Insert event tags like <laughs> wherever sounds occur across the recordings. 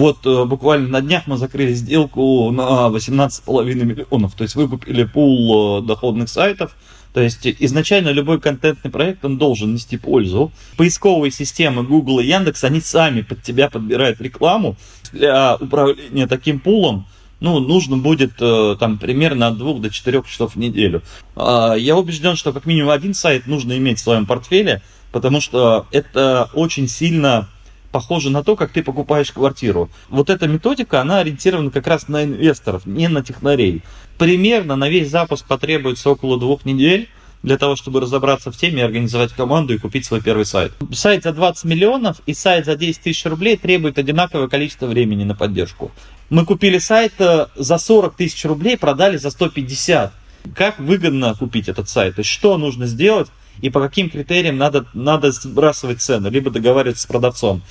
Вот э, буквально на днях мы закрыли сделку на 18,5 миллионов. То есть выкупили пул э, доходных сайтов. То есть изначально любой контентный проект, он должен нести пользу. Поисковые системы Google и Яндекс, они сами под тебя подбирают рекламу. Для управления таким пулом ну, нужно будет э, там примерно от 2 до 4 часов в неделю. А, я убежден, что как минимум один сайт нужно иметь в своем портфеле, потому что это очень сильно похоже на то, как ты покупаешь квартиру. Вот эта методика, она ориентирована как раз на инвесторов, не на технарей. Примерно на весь запуск потребуется около двух недель для того, чтобы разобраться в теме, организовать команду и купить свой первый сайт. Сайт за 20 миллионов и сайт за 10 тысяч рублей требует одинаковое количество времени на поддержку. Мы купили сайт э, за 40 тысяч рублей, продали за 150. Как выгодно купить этот сайт? То есть что нужно сделать и по каким критериям надо, надо сбрасывать цену, либо договариваться с продавцом.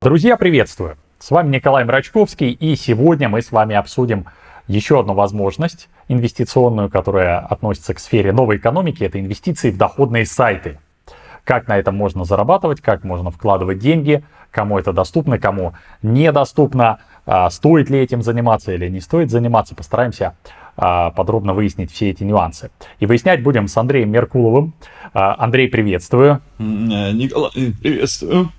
Друзья, приветствую! С вами Николай Мрачковский, и сегодня мы с вами обсудим еще одну возможность инвестиционную, которая относится к сфере новой экономики, это инвестиции в доходные сайты. Как на этом можно зарабатывать, как можно вкладывать деньги, кому это доступно, кому недоступно, а, стоит ли этим заниматься или не стоит заниматься. Постараемся а, подробно выяснить все эти нюансы. И выяснять будем с Андреем Меркуловым. А, Андрей, приветствую. Э, Николай, приветствую.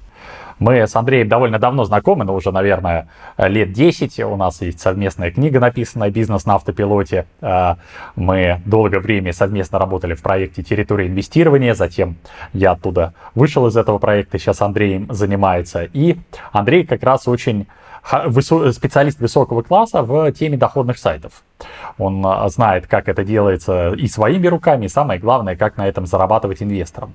Мы с Андреем довольно давно знакомы, но уже, наверное, лет 10. У нас есть совместная книга, написанная «Бизнес на автопилоте». А, мы долгое время совместно работали в проекте «Территория инвестирования». Затем я оттуда вышел из этого проекта, сейчас Андрей занимается. И Андрей как раз очень специалист высокого класса в теме доходных сайтов. Он а, знает, как это делается и своими руками, и самое главное, как на этом зарабатывать инвесторам.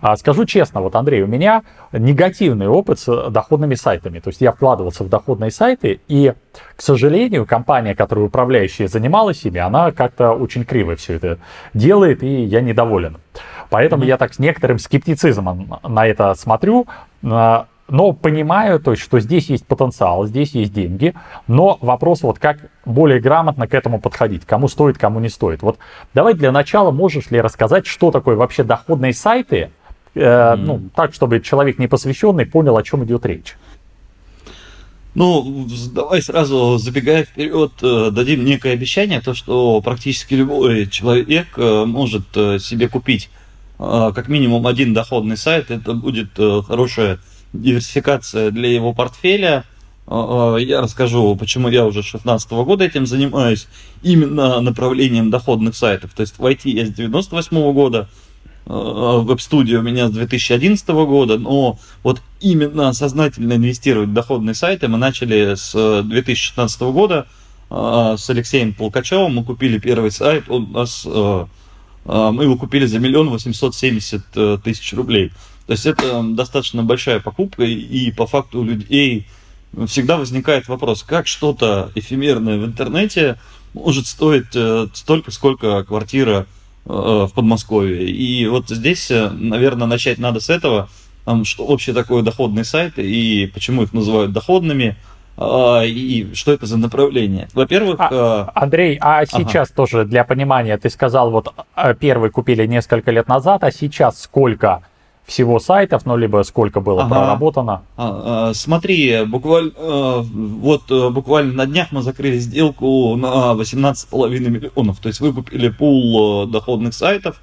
А, скажу честно, вот, Андрей, у меня негативный опыт с доходными сайтами. То есть я вкладывался в доходные сайты, и, к сожалению, компания, которая управляющая занималась ими, она как-то очень криво все это делает, и я недоволен. Поэтому mm-hmm. я так с некоторым скептицизмом на это смотрю но понимаю, то есть, что здесь есть потенциал, здесь есть деньги, но вопрос вот как более грамотно к этому подходить, кому стоит, кому не стоит. Вот давай для начала можешь ли рассказать, что такое вообще доходные сайты, э, ну, так, чтобы человек не посвященный понял, о чем идет речь. Ну, давай сразу, забегая вперед, э, дадим некое обещание, то, что практически любой человек э, может э, себе купить как минимум один доходный сайт, это будет хорошая диверсификация для его портфеля. Я расскажу, почему я уже с 2016 года этим занимаюсь, именно направлением доходных сайтов. То есть в IT я с 98 года, веб-студия у меня с 2011 года, но вот именно сознательно инвестировать в доходные сайты мы начали с 2016 года с Алексеем Полкачевым. Мы купили первый сайт, он у нас, мы его купили за миллион восемьсот семьдесят э, тысяч рублей. То есть это достаточно большая покупка, и по факту у людей всегда возникает вопрос, как что-то эфемерное в интернете может стоить э, столько, сколько квартира э, в Подмосковье. И вот здесь, э, наверное, начать надо с этого, что вообще такое доходный сайт и почему их называют доходными, а, и что это за направление? Во-первых... А, Андрей, а сейчас ага. тоже для понимания, ты сказал, вот первый купили несколько лет назад, а сейчас сколько всего сайтов, ну, либо сколько было ага. проработано? А, а, смотри, буквально, а, вот э, буквально на днях мы закрыли сделку на 18,5 миллионов, то есть выкупили пул э, доходных сайтов,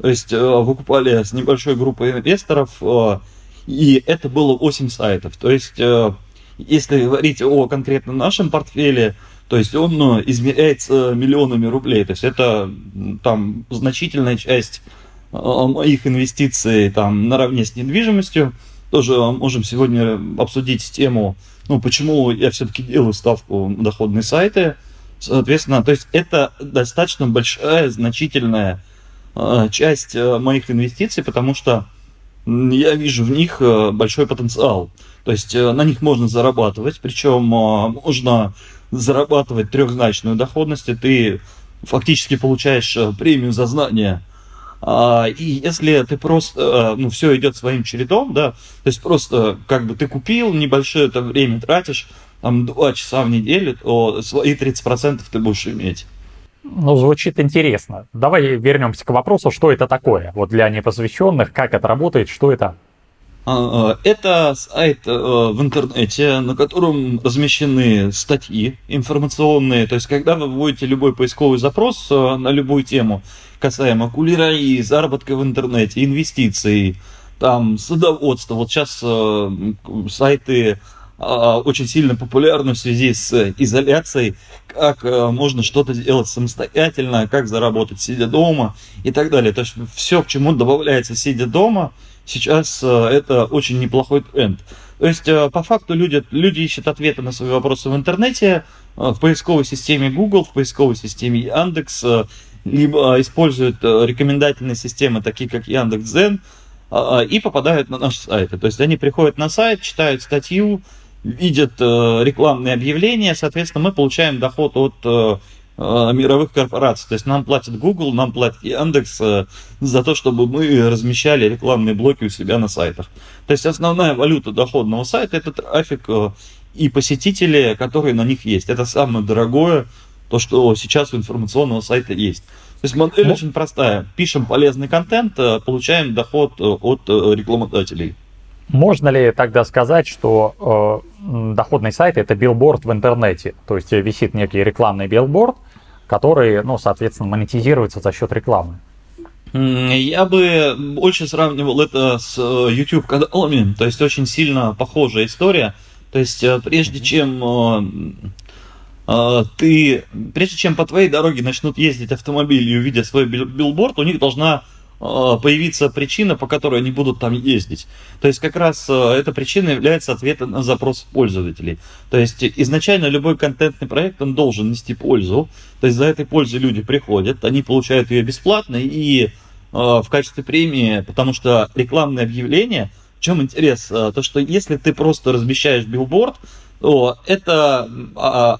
то есть э, выкупали с небольшой группой инвесторов, и это было 8 сайтов, то есть если говорить о конкретно нашем портфеле, то есть он измеряется миллионами рублей, то есть это там значительная часть моих инвестиций там наравне с недвижимостью. Тоже можем сегодня обсудить тему, ну, почему я все-таки делаю ставку на доходные сайты. Соответственно, то есть это достаточно большая, значительная э, часть э, моих инвестиций, потому что я вижу в них э, большой потенциал. То есть на них можно зарабатывать, причем можно зарабатывать трехзначную доходность, и ты фактически получаешь премию за знания и если ты просто, ну, все идет своим чередом, да, то есть просто как бы ты купил, небольшое это время тратишь, там, два часа в неделю, то свои 30% ты будешь иметь. Ну, звучит интересно. Давай вернемся к вопросу, что это такое. Вот для непосвященных, как это работает, что это? А, а, это сайт э, в интернете, на котором размещены статьи информационные. То есть, когда вы вводите любой поисковый запрос э, на любую тему, касаемо кулинарии, заработка в интернете, инвестиций, там, садоводства. Вот сейчас э, сайты очень сильно популярны в связи с изоляцией, как можно что-то сделать самостоятельно, как заработать сидя дома и так далее. То есть все, к чему добавляется сидя дома – сейчас э, это очень неплохой тренд. То есть, э, по факту, люди, люди ищут ответы на свои вопросы в интернете, э, в поисковой системе Google, в поисковой системе Яндекс, либо используют рекомендательные системы, такие как Яндекс.Дзен, и попадают на наши сайты. То есть, они приходят на сайт, читают статью, видят рекламные объявления, соответственно, мы получаем доход от мировых корпораций. То есть нам платит Google, нам платит Яндекс э, за то, чтобы мы размещали рекламные блоки у себя на сайтах. То есть основная валюта доходного сайта это трафик э, и посетители, которые на них есть. Это самое дорогое, то, что сейчас у информационного сайта есть. То есть модель ну, очень простая. Пишем полезный контент, получаем доход от рекламодателей. Можно ли тогда сказать, что э, доходный сайт это билборд в интернете? То есть висит некий рекламный билборд, который, ну, соответственно, монетизируется за счет рекламы. Я бы больше сравнивал это с э, YouTube каналами, то есть очень сильно похожая история. То есть э, прежде чем э, ты, прежде чем по твоей дороге начнут ездить автомобили и увидят свой билборд, у них должна а, появиться причина, по которой они будут там ездить. То есть как раз а, эта причина является ответом на запрос пользователей. То есть изначально любой контентный проект, он должен нести пользу. То есть за этой пользой люди приходят, они получают ее бесплатно и э, в качестве премии, потому что рекламные объявления, в чем интерес? То, что если ты просто размещаешь билборд, то это,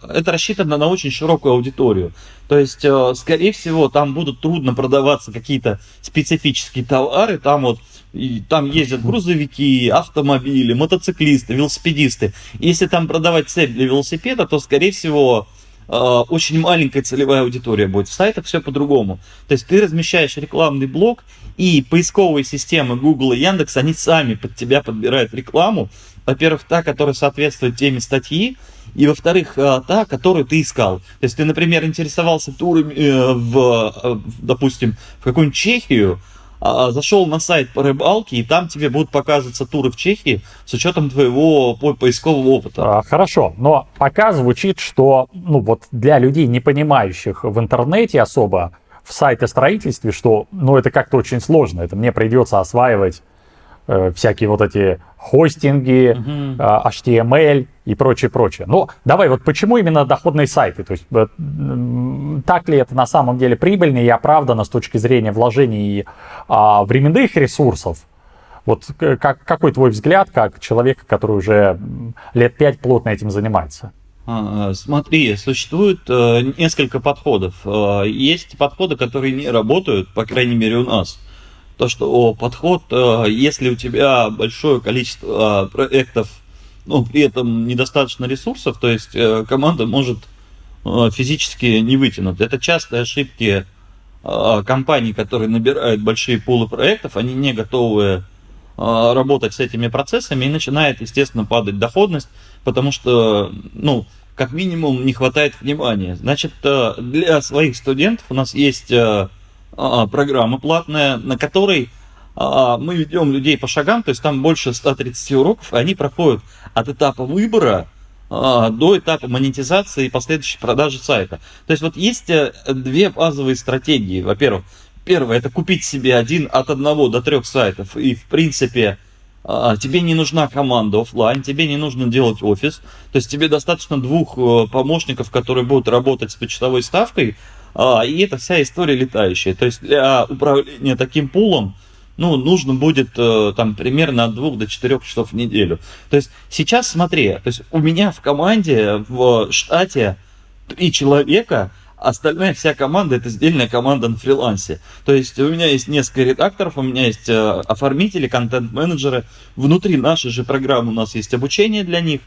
это рассчитано на очень широкую аудиторию. То есть, э, скорее всего, там будут трудно продаваться какие-то специфические товары. Там вот и там ездят грузовики, автомобили, мотоциклисты, велосипедисты. Если там продавать цепь для велосипеда, то, скорее всего, э, очень маленькая целевая аудитория будет. В сайтах все по-другому. То есть ты размещаешь рекламный блок, и поисковые системы Google и Яндекс, они сами под тебя подбирают рекламу. Во-первых, та, которая соответствует теме статьи, и во-вторых, э, та, которую ты искал. То есть ты, например, интересовался турами э, в, э, допустим, в какую-нибудь Чехию, а, зашел на сайт по рыбалке, и там тебе будут показываться туры в Чехии с учетом твоего поискового опыта. А, хорошо, но пока звучит, что ну вот для людей, не понимающих в интернете особо в сайте-строительстве, что ну это как-то очень сложно, это мне придется осваивать всякие вот эти хостинги, uh-huh. HTML и прочее, прочее. Но давай, вот почему именно доходные сайты? То есть э, так ли это на самом деле прибыльно и оправдано с точки зрения вложений а, временных ресурсов? Вот как, какой твой взгляд, как человека, который уже лет пять плотно этим занимается? А, смотри, существует э, несколько подходов. Э, есть подходы, которые не работают, по крайней мере у нас то, что подход, э, если у тебя большое количество э, проектов, но при этом недостаточно ресурсов, то есть э, команда может физически не вытянуть. Это частые ошибки компаний, которые набирают большие пулы проектов, они не готовы работать с этими процессами, и начинает, естественно, падать доходность, потому что, ну, как минимум, не хватает внимания. Значит, для своих студентов у нас есть программа платная, на которой а, мы ведем людей по шагам, то есть там больше 130 уроков, и они проходят от этапа выбора а, до этапа монетизации и последующей продажи сайта. То есть вот есть э, две базовые стратегии. Во-первых, первое это купить себе один от одного до трех сайтов, и в принципе тебе не нужна команда офлайн, тебе не нужно делать офис, то есть тебе достаточно двух э, помощников, которые будут работать с почтовой ставкой, а, и это вся история летающая. То есть для управления таким пулом, ну, нужно будет э, там примерно от двух до четырех часов в неделю. То есть сейчас смотри, то есть у меня в команде, в штате три человека, остальная вся команда это сдельная команда на фрилансе. То есть у меня есть несколько редакторов, у меня есть э, оформители, контент-менеджеры. Внутри нашей же программы у нас есть обучение для них.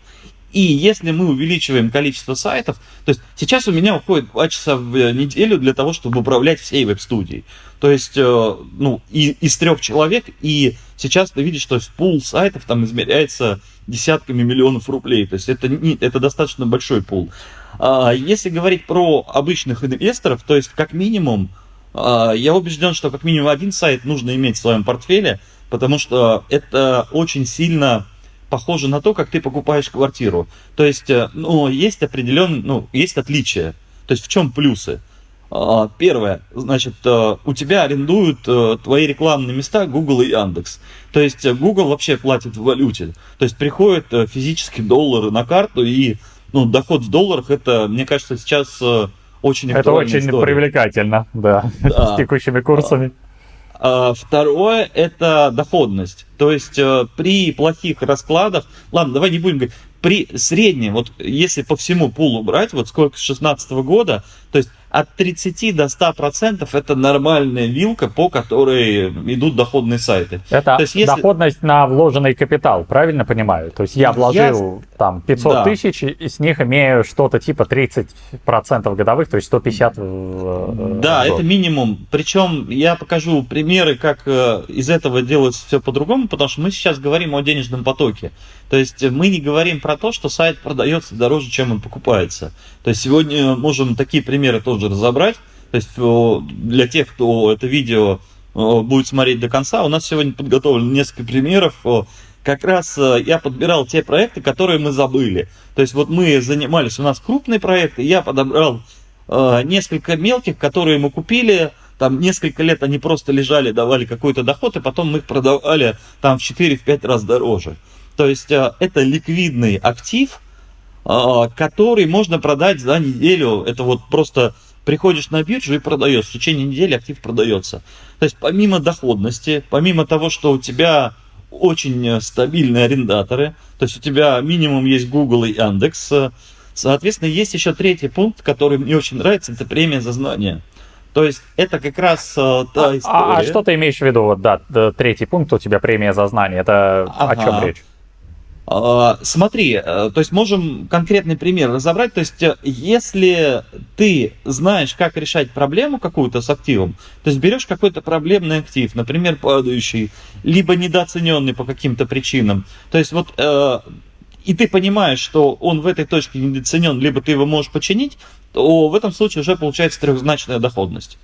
И если мы увеличиваем количество сайтов, то есть сейчас у меня уходит 2 часа в неделю для того, чтобы управлять всей веб-студией. То есть, э, ну, и, из трех человек, и сейчас ты видишь, что пул сайтов там измеряется десятками миллионов рублей. То есть это, не, это достаточно большой пул. А если говорить про обычных инвесторов, то есть как минимум, а, я убежден, что как минимум один сайт нужно иметь в своем портфеле, потому что это очень сильно похоже на то, как ты покупаешь квартиру. То есть, э, ну, есть определенные, ну, есть отличия. То есть, в чем плюсы? А, первое, значит, э, у тебя арендуют э, твои рекламные места Google и Яндекс. То есть, Google вообще платит в валюте. То есть, приходят физические доллары на карту, и ну, доход в долларах, это, мне кажется, сейчас очень Это очень история. привлекательно, да, да. <laughs> с текущими курсами. А, второе – это доходность. То есть э, при плохих раскладах, ладно, давай не будем говорить, при среднем, вот если по всему пулу брать, вот сколько с 2016 года, то есть от 30 до 100 процентов это нормальная вилка, по которой идут доходные сайты. Это То есть, если... доходность на вложенный капитал, правильно понимаю? То есть я вложил я... там 500 да. тысяч, и с них имею что-то типа 30 процентов годовых, то есть 150 в Да, год. это минимум. Причем я покажу примеры, как э, из этого делается все по-другому, потому что мы сейчас говорим о денежном потоке. То есть мы не говорим про то, что сайт продается дороже, чем он покупается. То есть сегодня можем такие примеры тоже разобрать. То есть для тех, кто это видео будет смотреть до конца, у нас сегодня подготовлено несколько примеров. Как раз э, я подбирал те проекты, которые мы забыли. То есть вот мы занимались, у нас крупные проекты, я подобрал э, несколько мелких, которые мы купили, там несколько лет они просто лежали, давали какой-то доход, и потом мы их продавали там в 4-5 раз дороже. То есть э, это ликвидный актив, а, который можно продать за неделю. Это вот просто приходишь на биржу и продаешь. В течение недели актив продается. То есть помимо доходности, помимо того, что у тебя очень стабильные арендаторы, то есть у тебя минимум есть Google и Яндекс, соответственно, есть еще третий пункт, который мне очень нравится, это премия за знания. То есть это как раз э, та а, история. А, а что ты имеешь в виду? Вот, да, третий пункт у тебя премия за знание. Это ага. о чем речь? А, смотри, э, то есть можем конкретный пример разобрать. То есть э, если ты знаешь, как решать проблему какую-то с активом, то есть берешь какой-то проблемный актив, например, падающий, либо недооцененный по каким-то причинам. То есть вот э, и ты понимаешь, что он в этой точке недооценен, либо ты его можешь починить, то в этом случае уже получается трехзначная доходность.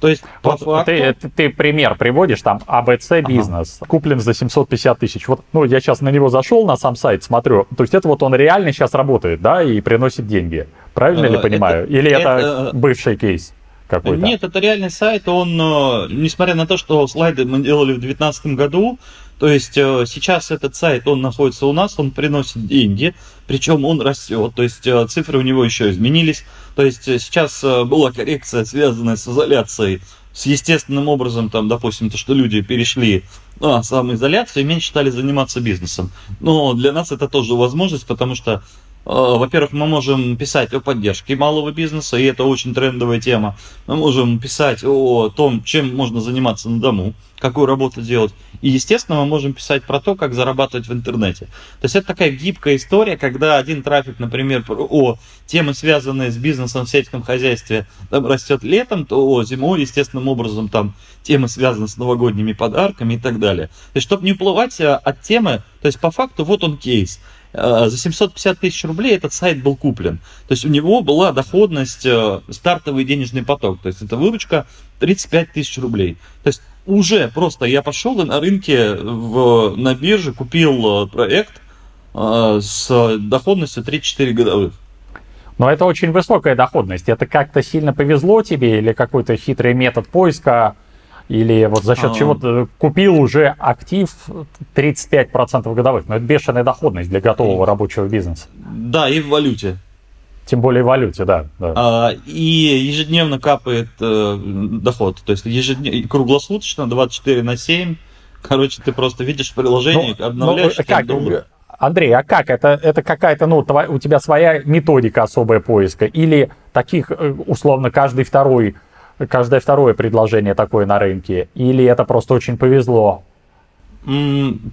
То есть, вот факту... ты, ты, ты пример приводишь, там, АБЦ бизнес, ага. куплен за 750 тысяч. Вот, ну, я сейчас на него зашел, на сам сайт, смотрю. То есть, это вот он реально сейчас работает, да, и приносит деньги. Правильно ли э, понимаю? Это, Или это, это бывший кейс? какой-то? Нет, это реальный сайт. Он, э, несмотря на то, что слайды мы делали в 2019 году, то есть э, сейчас этот сайт, он находится у нас, он приносит деньги, причем он растет, то есть э, цифры у него еще изменились. То есть сейчас была коррекция, связанная с изоляцией, с естественным образом, там, допустим, то, что люди перешли на самоизоляцию и меньше стали заниматься бизнесом. Но для нас это тоже возможность, потому что Э, во-первых, мы можем писать о поддержке малого бизнеса, и это очень трендовая тема. Мы можем писать о том, чем можно заниматься на дому, какую работу делать. И, естественно, мы можем писать про то, как зарабатывать в интернете. То есть это такая гибкая история, когда один трафик, например, о темы, связанные с бизнесом в сельском хозяйстве, там растет летом, то зимой, естественным образом, там темы, связанные с новогодними подарками и так далее. То есть, чтобы не уплывать э, от темы, то есть по факту вот он кейс. Э, за 750 тысяч рублей этот сайт был куплен. То есть у него была доходность, э, стартовый денежный поток. То есть это выручка 35 тысяч рублей. То есть уже просто я пошел на рынке в, на бирже купил э, проект с доходностью 3-4 годовых. Но это очень высокая доходность. Это как-то сильно повезло тебе или какой-то хитрый метод поиска? Или вот за счет а... чего ты купил уже актив 35% годовых. Но это бешеная доходность для готового и... рабочего бизнеса. Да, и в валюте. Тем более в валюте, да. да. А, и ежедневно капает э, доход. То есть ежедневно, круглосуточно, 24 на 7. Короче, ты просто видишь приложение, ну, обновляешь. Ну, как, доллар. Андрей, а как? Это, это какая-то, ну, твоя, у тебя своя методика особая поиска? Или таких, э, условно, каждый второй каждое второе предложение такое на рынке? Или это просто очень повезло?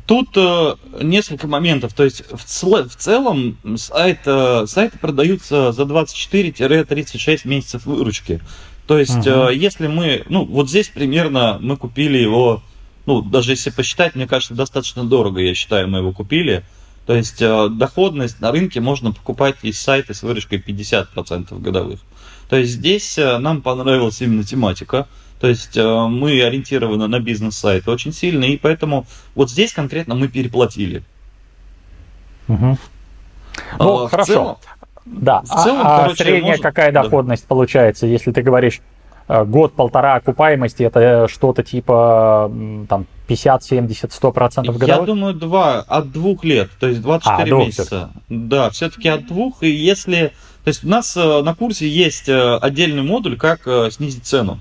Тут э, несколько моментов. То есть в, цел, в целом сайт, э, сайты продаются за 24-36 месяцев выручки. То есть угу. если мы, ну вот здесь примерно мы купили его, ну даже если посчитать, мне кажется, достаточно дорого, я считаю, мы его купили. То есть доходность на рынке можно покупать из сайта с выручкой 50% годовых. То есть здесь нам понравилась именно тематика. То есть э, мы ориентированы на бизнес-сайт очень сильно, и поэтому вот здесь конкретно мы переплатили. Угу. Ну, а, хорошо. Целом, да, в целом, а, короче, средняя может... какая доходность да. получается, если ты говоришь э, год-полтора окупаемости, это что-то типа там 50, 70, 100 процентов годовых? Я думаю, два, от двух лет, то есть 24 а, месяца. Да, все-таки от двух, и если... То есть у нас э, на курсе есть отдельный модуль, как снизить цену.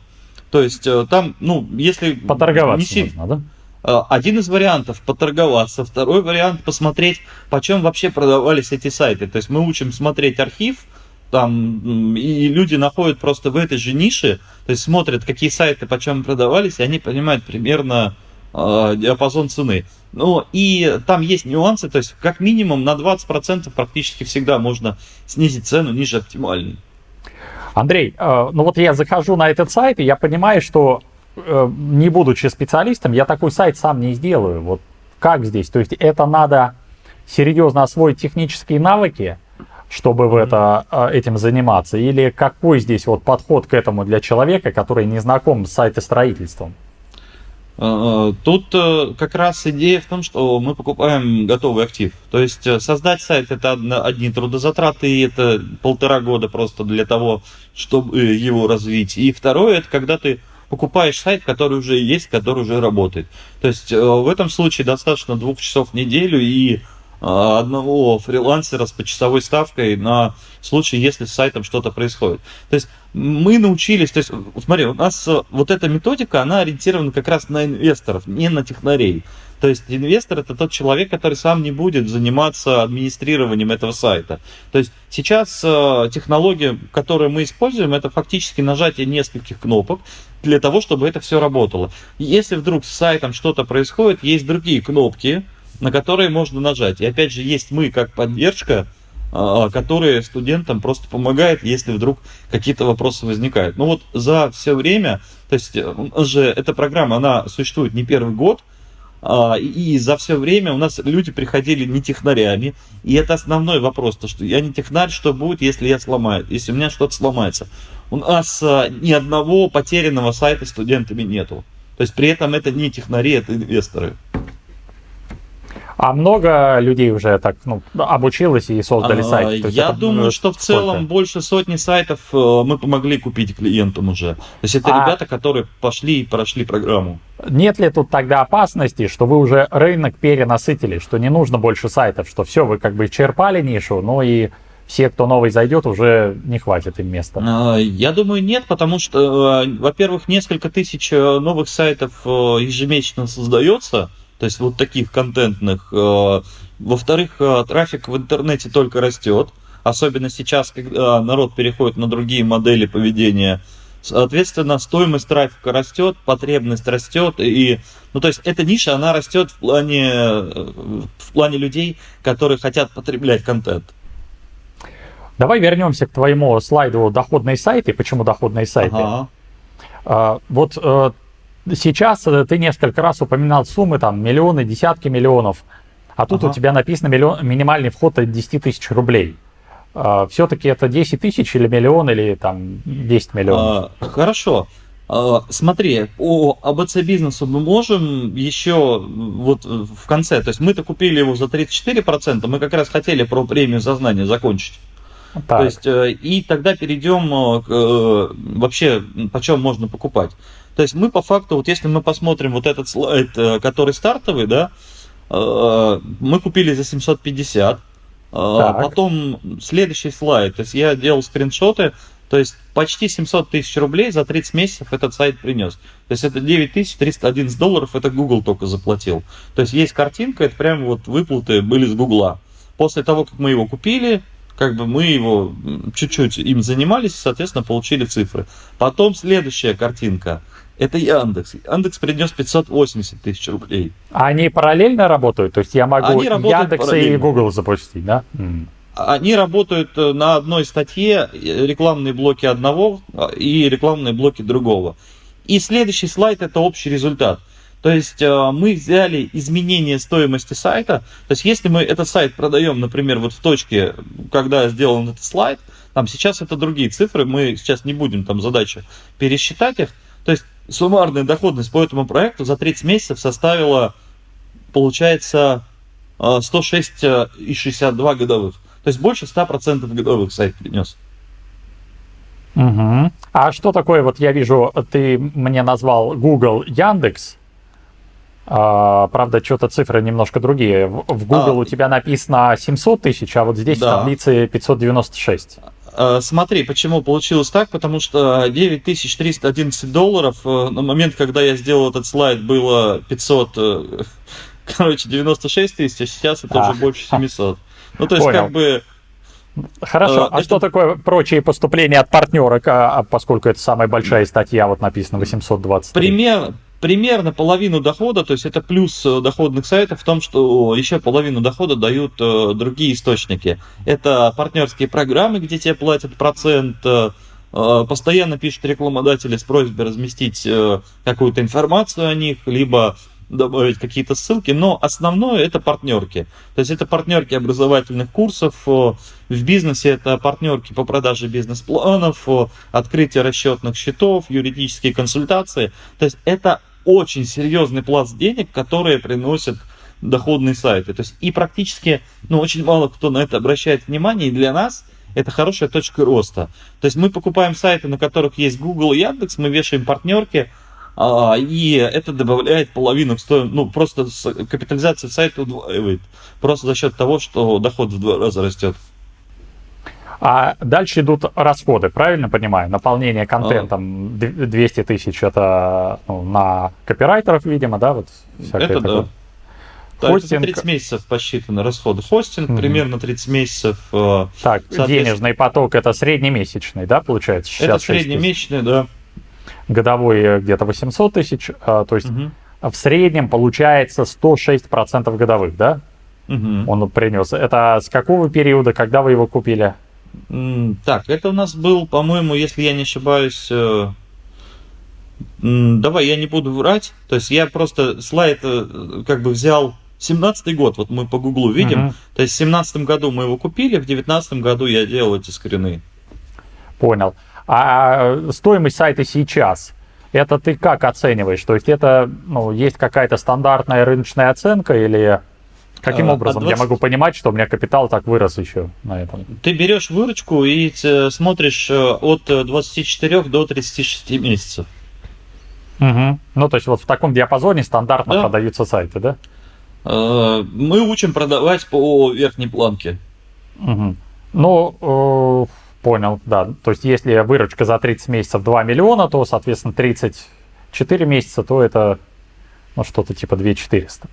То есть э, там, ну, если... Поторговаться не можно, да? Э, один из вариантов поторговаться, второй вариант посмотреть, почем вообще продавались эти сайты. То есть мы учим смотреть архив, там, и люди находят просто в этой же нише, то есть смотрят, какие сайты почем продавались, и они понимают примерно э, диапазон цены. Ну, и там есть нюансы, то есть как минимум на 20% практически всегда можно снизить цену ниже оптимальной. Андрей, э, ну вот я захожу на этот сайт, и я понимаю, что э, не будучи специалистом, я такой сайт сам не сделаю. Вот как здесь? То есть это надо серьезно освоить технические навыки, чтобы в это, э, этим заниматься? Или какой здесь вот подход к этому для человека, который не знаком с сайтостроительством? А, а, тут э, как раз идея в том, что мы покупаем готовый актив. То есть э, создать сайт это одни трудозатраты, и это полтора года просто для того, чтобы его развить. И второе, это когда ты покупаешь сайт, который уже есть, который уже работает. То есть э, в этом случае достаточно двух часов в неделю и одного фрилансера с почасовой ставкой на случай, если с сайтом что-то происходит. То есть мы научились, то есть, смотри, у нас э, вот эта методика, она ориентирована как раз на инвесторов, не на технарей. То есть инвестор это тот человек, который сам не будет заниматься администрированием этого сайта. То есть сейчас э, технология, которую мы используем, это фактически нажатие нескольких кнопок для того, чтобы это все работало. Если вдруг с сайтом что-то происходит, есть другие кнопки, на которые можно нажать. И опять же, есть мы как поддержка, а, которая студентам просто помогает, если вдруг какие-то вопросы возникают. Ну вот за все время, то есть э, же эта программа, она существует не первый год, а, и за все время у нас люди приходили не технарями, и это основной вопрос, то что я не технарь, что будет, если я сломаю, если у меня что-то сломается. У нас а, ни одного потерянного сайта студентами нету. То есть при этом это не технари, это инвесторы. А много людей уже так ну, обучилось и создали а, сайт? Я это, думаю, что в целом сколько? больше сотни сайтов э, мы помогли купить клиентам уже. То есть это а... ребята, которые пошли и прошли программу. Нет ли тут тогда опасности, что вы уже рынок перенасытили, что не нужно больше сайтов, что все, вы как бы черпали нишу, но и все, кто новый зайдет, уже не хватит им места? А, я думаю, нет, потому что, э, во-первых, несколько тысяч э, новых сайтов ежемесячно создается, то есть вот таких контентных. Э, во-вторых, э, трафик в интернете только растет, особенно сейчас, когда народ переходит на другие модели поведения. Соответственно, стоимость трафика растет, потребность растет, и, ну, то есть эта ниша, она растет в плане, в плане людей, которые хотят потреблять контент. Давай вернемся к твоему слайду доходные сайты. Почему доходные сайты? Ага. А, вот э, Сейчас э, ты несколько раз упоминал суммы, там, миллионы, десятки миллионов, а тут ага. у тебя написано миллион, минимальный вход от 10 тысяч рублей. А, Все-таки это 10 тысяч или миллион, или там 10 миллионов? А, хорошо. А, смотри, по АБЦ бизнесу мы можем еще вот в конце, то есть мы-то купили его за 34%, мы как раз хотели про премию за знание закончить. Так. То есть, э, и тогда перейдем э, к вообще, почем можно покупать. То есть мы по факту, вот если мы посмотрим вот этот слайд, э, который стартовый, да, э, мы купили за 750. Э, так. Потом следующий слайд, то есть я делал скриншоты, то есть почти 700 тысяч рублей за 30 месяцев этот сайт принес. То есть это 9311 долларов, это Google только заплатил. То есть есть картинка, это прям вот выплаты были с Гугла. После того, как мы его купили, как бы мы его чуть-чуть им занимались, соответственно, получили цифры. Потом следующая картинка – это Яндекс. Яндекс принес 580 тысяч рублей. Они параллельно работают? То есть я могу Яндекс и Google запустить, да? Они работают э, на одной статье, э, рекламные блоки одного а, и рекламные блоки другого. И следующий слайд это общий результат. То есть э, мы взяли изменение стоимости сайта. То есть если мы этот сайт продаем, например, вот в точке, когда сделан этот слайд, там сейчас это другие цифры, мы сейчас не будем там задача пересчитать их. То есть суммарная доходность по этому проекту за 30 месяцев составила, получается, 106,62 годовых. То есть больше 100% годовых сайт принес. Угу. А что такое, вот я вижу, ты мне назвал Google, Яндекс. А, правда, что-то цифры немножко другие. В Google а, у тебя написано 700 тысяч, а вот здесь да. в таблице 596. А, смотри, почему получилось так, потому что 9311 долларов э, на момент, когда я сделал этот слайд, было 500, э, <laughs> короче, 96 тысяч, а сейчас это а. уже больше 700. Ну, то есть, Понял. как бы... Хорошо. Э, а это... что такое прочие поступления от партнера, а, поскольку это самая большая статья, вот написано 820? Пример, примерно половину дохода, то есть это плюс э, доходных сайтов в том, что еще половину дохода дают э, другие источники. Это партнерские программы, где тебе платят процент, э, постоянно пишут рекламодатели с просьбой разместить какую-то информацию о них, либо добавить какие-то ссылки, но основное это партнерки. То есть это партнерки образовательных курсов, в бизнесе это партнерки по продаже бизнес-планов, открытие расчетных счетов, юридические консультации. То есть это очень серьезный пласт денег, которые приносят доходные сайты. То есть и практически, ну, очень мало кто на это обращает внимание, и для нас это хорошая точка роста. То есть мы покупаем сайты, на которых есть Google и Яндекс, мы вешаем партнерки, а, и это добавляет половину ну, просто капитализация сайта удваивает, просто за счет того, что доход в два раза растет. А дальше идут расходы, правильно понимаю? Наполнение контентом 200 тысяч это ну, на копирайтеров, видимо, да? Вот это такое. да. Хостинг... это 30 месяцев посчитаны расходы. Хостинг mm примерно 30 месяцев. Э, так, денежный поток это среднемесячный, да, получается? Это среднемесячный, да годовой где-то 800 тысяч, а, то есть угу. в среднем получается 106% годовых, да? Угу. Он принес. Это с какого периода, когда вы его купили? Так, это у нас был, по-моему, если я не ошибаюсь, э, давай я не буду врать, то есть я просто слайд э, как бы взял 17 год, вот мы по гуглу видим, угу. то есть в 17 году мы его купили, в 19 году я делал эти скрины. Понял. А стоимость сайта сейчас, это ты как оцениваешь? То есть это, ну, есть какая-то стандартная рыночная оценка или каким а, образом 20... я могу понимать, что у меня капитал так вырос еще на этом? Ты берешь выручку и э, смотришь э, от 24 до 36 месяцев. Угу. Ну, то есть вот в таком диапазоне стандартно да. продаются сайты, да? Э, мы учим продавать по верхней планке. Угу. Ну, Понял, да. То есть, если выручка за 30 месяцев 2 миллиона, то, соответственно, 34 месяца, то это ну, что-то типа 2 400.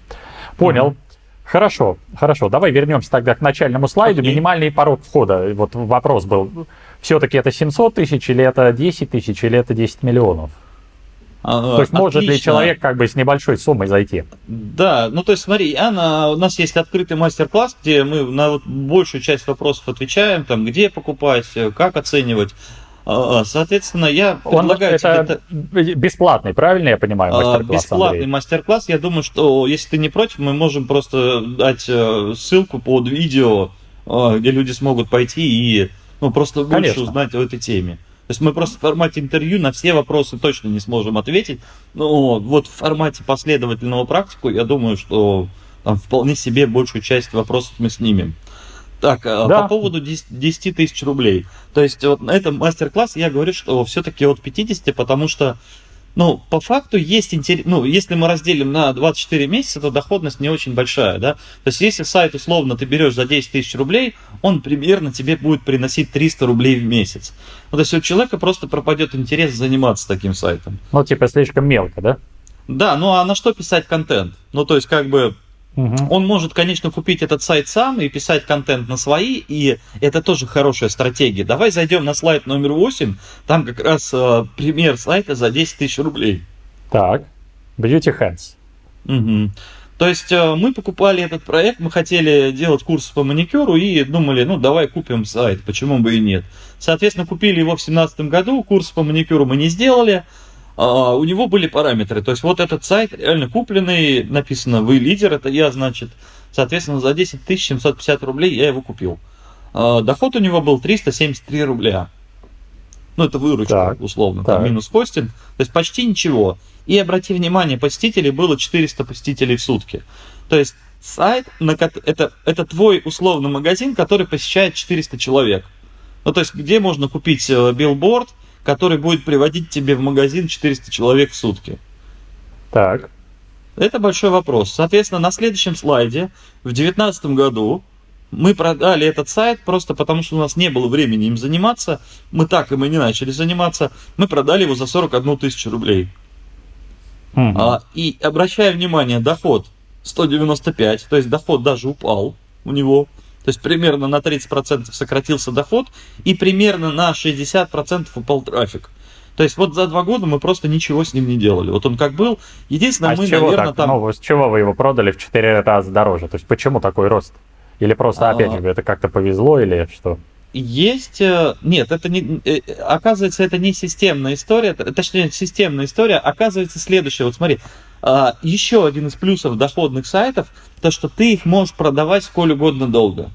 Понял. Mm-hmm. Хорошо, хорошо. Давай вернемся тогда к начальному слайду. Okay. Минимальный порог входа. Вот вопрос был. Все-таки это 700 тысяч, или это 10 тысяч, или это 10 миллионов? А, то есть может отлично. ли человек как бы с небольшой суммой зайти? Да, ну то есть смотри, Анна, у нас есть открытый мастер-класс, где мы на вот большую часть вопросов отвечаем, там, где покупать, как оценивать. А, а, соответственно, я предлагаю Он, это тебе... бесплатный, правильно я понимаю, мастер-класс? Бесплатный мастер-класс. Я думаю, что если ты не против, мы можем просто дать э, ссылку под видео, где люди смогут пойти и ну, просто больше Конечно. узнать о этой теме. То есть мы просто в формате интервью на все вопросы точно не сможем ответить. Но вот в формате последовательного практику, я думаю, что там вполне себе большую часть вопросов мы снимем. Так, а да. по поводу 10 тысяч рублей. То есть вот на этом мастер-класс я говорю, что все-таки от 50, потому что ну, по факту есть интерес, ну, если мы разделим на 24 месяца, то доходность не очень большая, да. То есть, если сайт, условно, ты берешь за 10 тысяч рублей, он примерно тебе будет приносить 300 рублей в месяц. Ну, то есть, у человека просто пропадет интерес заниматься таким сайтом. Ну, типа, слишком мелко, да? Да, ну, а на что писать контент? Ну, то есть, как бы, Угу. Он может, конечно, купить этот сайт сам и писать контент на свои, и это тоже хорошая стратегия. Давай зайдем на слайд номер 8, там как раз э, пример сайта за 10 тысяч рублей. Так, Beauty Hands. Угу. То есть э, мы покупали этот проект, мы хотели делать курс по маникюру и думали, ну давай купим сайт, почему бы и нет. Соответственно, купили его в 2017 году, курс по маникюру мы не сделали, а, у него были параметры. То есть вот этот сайт реально купленный, написано «Вы лидер», это я, значит, соответственно, за 10 750 рублей я его купил. А, доход у него был 373 рубля. Ну, это выручка, так, условно, так. там минус хостинг. То есть почти ничего. И обрати внимание, посетителей было 400 посетителей в сутки. То есть сайт, на, это, это твой условный магазин, который посещает 400 человек. Ну, то есть, где можно купить э, билборд, который будет приводить тебе в магазин 400 человек в сутки? Так. Это большой вопрос. Соответственно, на следующем слайде, в 2019 году, мы продали этот сайт просто потому, что у нас не было времени им заниматься. Мы так и мы не начали заниматься. Мы продали его за 41 тысячу рублей. Угу. А, и обращая внимание, доход 195, то есть доход даже упал у него. То есть примерно на 30% сократился доход и примерно на 60% упал трафик. То есть вот за два года мы просто ничего с ним не делали. Вот он как был. Единственное, а мы, с чего наверное, так? там... Ну, с чего вы его продали в 4 раза дороже? То есть почему такой рост? Или просто, опять же, это как-то повезло или что? Есть, э, нет, это не, э, оказывается, это не системная история, точнее, системная история, оказывается следующее, вот смотри, а, еще один из плюсов доходных сайтов, то, что ты их можешь продавать сколь угодно долго.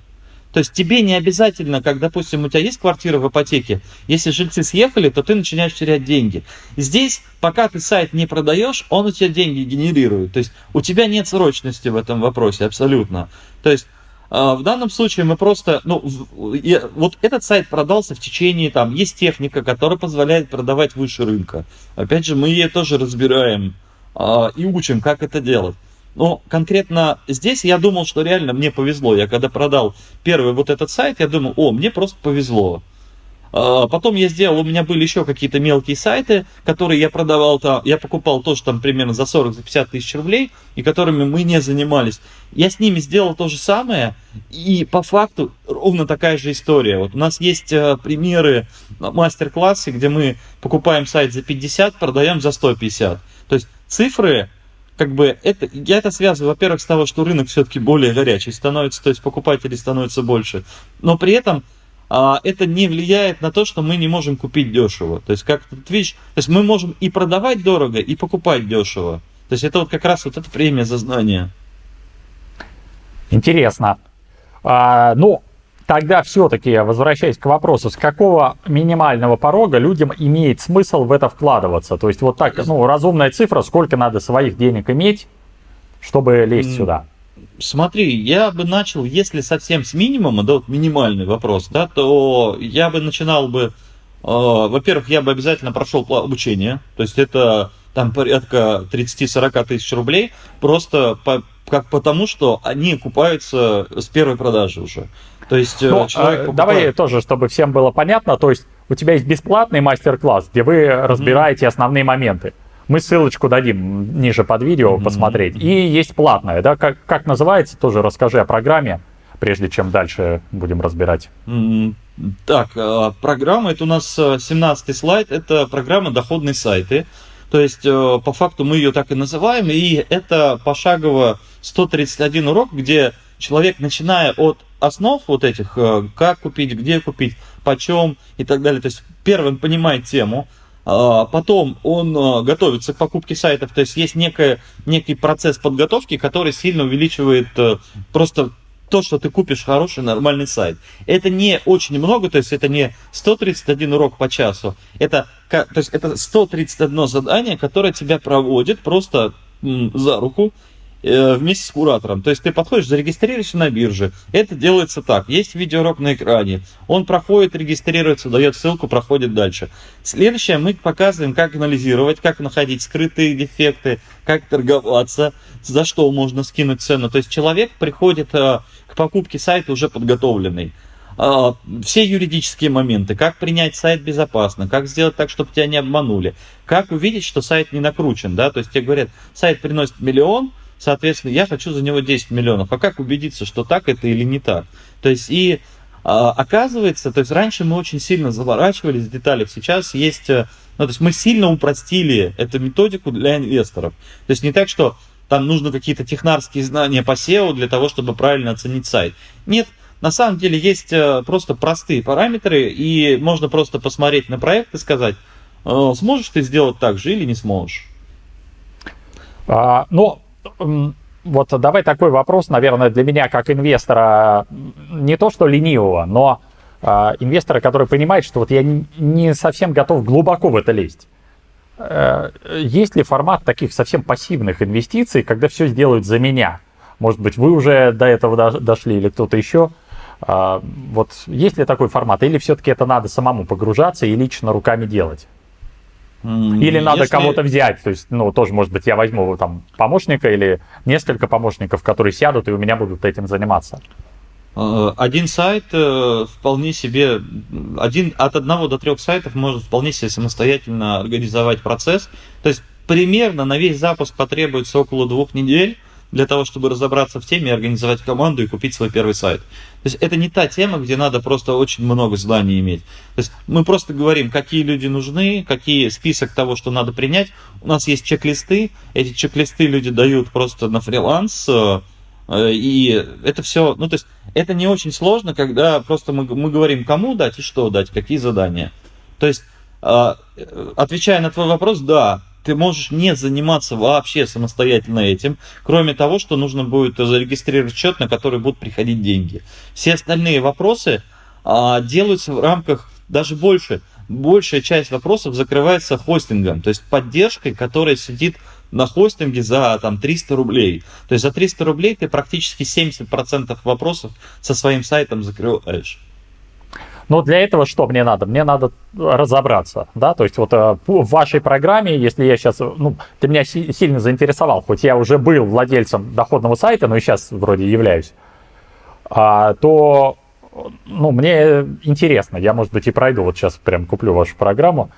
То есть тебе не обязательно, как, допустим, у тебя есть квартира в ипотеке, если жильцы съехали, то ты начинаешь терять деньги. Здесь, пока ты сайт не продаешь, он у тебя деньги генерирует. То есть у тебя нет срочности в этом вопросе абсолютно. То есть а, в данном случае мы просто, ну, вот этот сайт продался в течение, там, есть техника, которая позволяет продавать выше рынка. Опять же, мы ее тоже разбираем а, и учим, как это делать. Но конкретно здесь я думал, что реально мне повезло. Я когда продал первый вот этот сайт, я думал, о, мне просто повезло. А, потом я сделал, у меня были еще какие-то мелкие сайты, которые я продавал там, я покупал тоже там примерно за 40-50 тысяч рублей, и которыми мы не занимались. Я с ними сделал то же самое, и по факту ровно такая же история. Вот у нас есть э, примеры мастер-классы, где мы покупаем сайт за 50, продаем за 150. То есть цифры как бы это, я это связываю, во-первых, с того, что рынок все-таки более горячий становится, то есть покупателей становится больше, но при этом а, это не влияет на то, что мы не можем купить дешево. То есть, как тут видишь, то есть мы можем и продавать дорого, и покупать дешево. То есть это вот как раз вот эта премия за знание. Интересно. А, ну, тогда все-таки, возвращаясь к вопросу, с какого минимального порога людям имеет смысл в это вкладываться? То есть вот так, ну, разумная цифра, сколько надо своих денег иметь, чтобы лезть mm. сюда? Смотри, я бы начал, если совсем с минимума, да, вот минимальный вопрос, да, то я бы начинал бы, э, во-первых, я бы обязательно прошел обучение, то есть это там порядка 30-40 тысяч рублей, просто по, как потому, что они купаются с первой продажи уже. То есть э, ну, человек а, покупает... Давай тоже, чтобы всем было понятно, то есть у тебя есть бесплатный мастер-класс, где вы разбираете mm-hmm. основные моменты. Мы ссылочку дадим ниже под видео mm-hmm. посмотреть. И есть платная, да, как, как называется, тоже расскажи о программе, прежде чем дальше будем разбирать. Mm-hmm. Так, а, программа, это у нас 17 э, слайд, это программа «Доходные сайты». То есть, э, по факту мы ее так и называем, и это пошагово 131 урок, где человек, начиная от основ вот этих, э, как купить, где купить, почем и так далее, то есть первым понимает тему, а, потом он а, готовится к покупке сайтов, то есть есть некое, некий процесс подготовки, который сильно увеличивает э, просто то, что ты купишь хороший нормальный сайт. Это не очень много, то есть это не 131 урок по часу, это, то есть это 131 задание, которое тебя проводит просто за руку Э, вместе с куратором. То есть ты подходишь, зарегистрируешься на бирже. Это делается так. Есть видеоурок на экране. Он проходит, регистрируется, дает ссылку, проходит дальше. Следующее мы показываем, как анализировать, как находить скрытые дефекты, как торговаться, за что можно скинуть цену. То есть человек приходит э, к покупке сайта уже подготовленный а, все юридические моменты, как принять сайт безопасно, как сделать так, чтобы тебя не обманули, как увидеть, что сайт не накручен, да, то есть тебе говорят, сайт приносит миллион, соответственно, я хочу за него 10 миллионов. А как убедиться, что так это или не так? То есть и а, оказывается, то есть раньше мы очень сильно заворачивались в деталях, сейчас есть э, Ну, то есть мы сильно упростили эту методику для инвесторов. То есть не так, что там нужно какие-то технарские знания по SEO для того, чтобы правильно оценить сайт. Нет, на самом деле есть э, просто простые параметры, и можно просто посмотреть на проект и сказать, э, сможешь ты сделать так же или не сможешь. А, ну, вот давай такой вопрос, наверное, для меня как инвестора, не то что ленивого, но а, инвестора, который понимает, что вот я не совсем готов глубоко в это лезть. Э, есть ли формат таких совсем пассивных инвестиций, когда все сделают за меня? Может быть, вы уже до этого дошли или кто-то еще? А, вот есть ли такой формат? Или все-таки это надо самому погружаться и лично руками делать? Или надо Если... кого-то взять, то есть, ну, тоже, может быть, я возьму там помощника или несколько помощников, которые сядут и у меня будут этим заниматься. Э, один сайт э, вполне себе, один, от одного до трех сайтов может вполне себе самостоятельно организовать процесс. То есть примерно на весь запуск потребуется около двух недель для того, чтобы разобраться в теме, организовать команду и купить свой первый сайт. То есть это не та тема, где надо просто очень много знаний иметь. То есть мы просто говорим, какие люди нужны, какие список того, что надо принять. У нас есть чек-листы, эти чек-листы люди дают просто на фриланс, э, и это все, ну то есть это не очень сложно, когда просто мы, мы говорим, кому дать и что дать, какие задания. То есть, э, отвечая на твой вопрос, да, ты можешь не заниматься вообще самостоятельно этим, кроме того, что нужно будет зарегистрировать счет, на который будут приходить деньги. Все остальные вопросы а, делаются в рамках даже больше. Большая часть вопросов закрывается хостингом, то есть поддержкой, которая сидит на хостинге за там 300 рублей. То есть за 300 рублей ты практически 70% вопросов со своим сайтом закрываешь. Но для этого что мне надо? Мне надо разобраться, да, то есть вот э, в вашей программе, если я сейчас, ну, ты меня сильно заинтересовал, хоть я уже был владельцем доходного сайта, но и сейчас вроде являюсь, а, то, ну, мне интересно, я, может быть, и пройду, вот сейчас прям куплю вашу программу,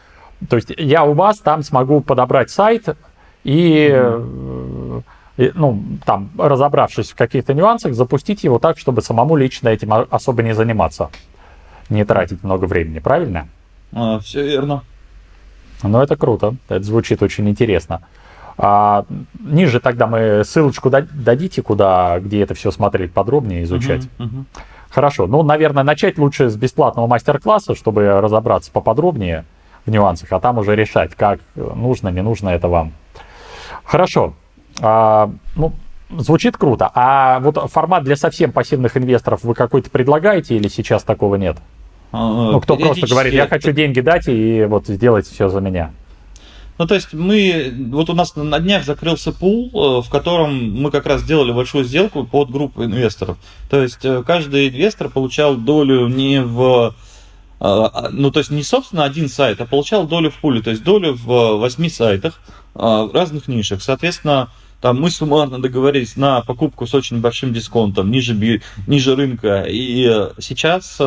то есть я у вас там смогу подобрать сайт и, mm-hmm. и ну, там, разобравшись в каких-то нюансах, запустить его так, чтобы самому лично этим особо не заниматься не тратить много времени, правильно? А, все верно. Ну, это круто, это звучит очень интересно. А, ниже тогда мы ссылочку дадите, куда, где это все смотреть подробнее, изучать. Uh-huh, uh-huh. Хорошо, ну, наверное, начать лучше с бесплатного мастер-класса, чтобы разобраться поподробнее в нюансах, а там уже решать, как нужно, не нужно это вам. Хорошо. А, ну, звучит круто. А вот формат для совсем пассивных инвесторов вы какой-то предлагаете или сейчас такого нет? А, ну, кто просто говорит, я хочу деньги дать и вот сделать все за меня. Ну, то есть мы, вот у нас на днях закрылся пул, э, в котором мы как раз сделали большую сделку под группу инвесторов. То есть э, каждый инвестор получал долю не в, э, а, ну, то есть не, собственно, один сайт, а получал долю в пуле, то есть долю в восьми сайтах в разных нишах. Соответственно, там мы суммарно договорились на покупку с очень большим дисконтом, ниже, ниже рынка. И сейчас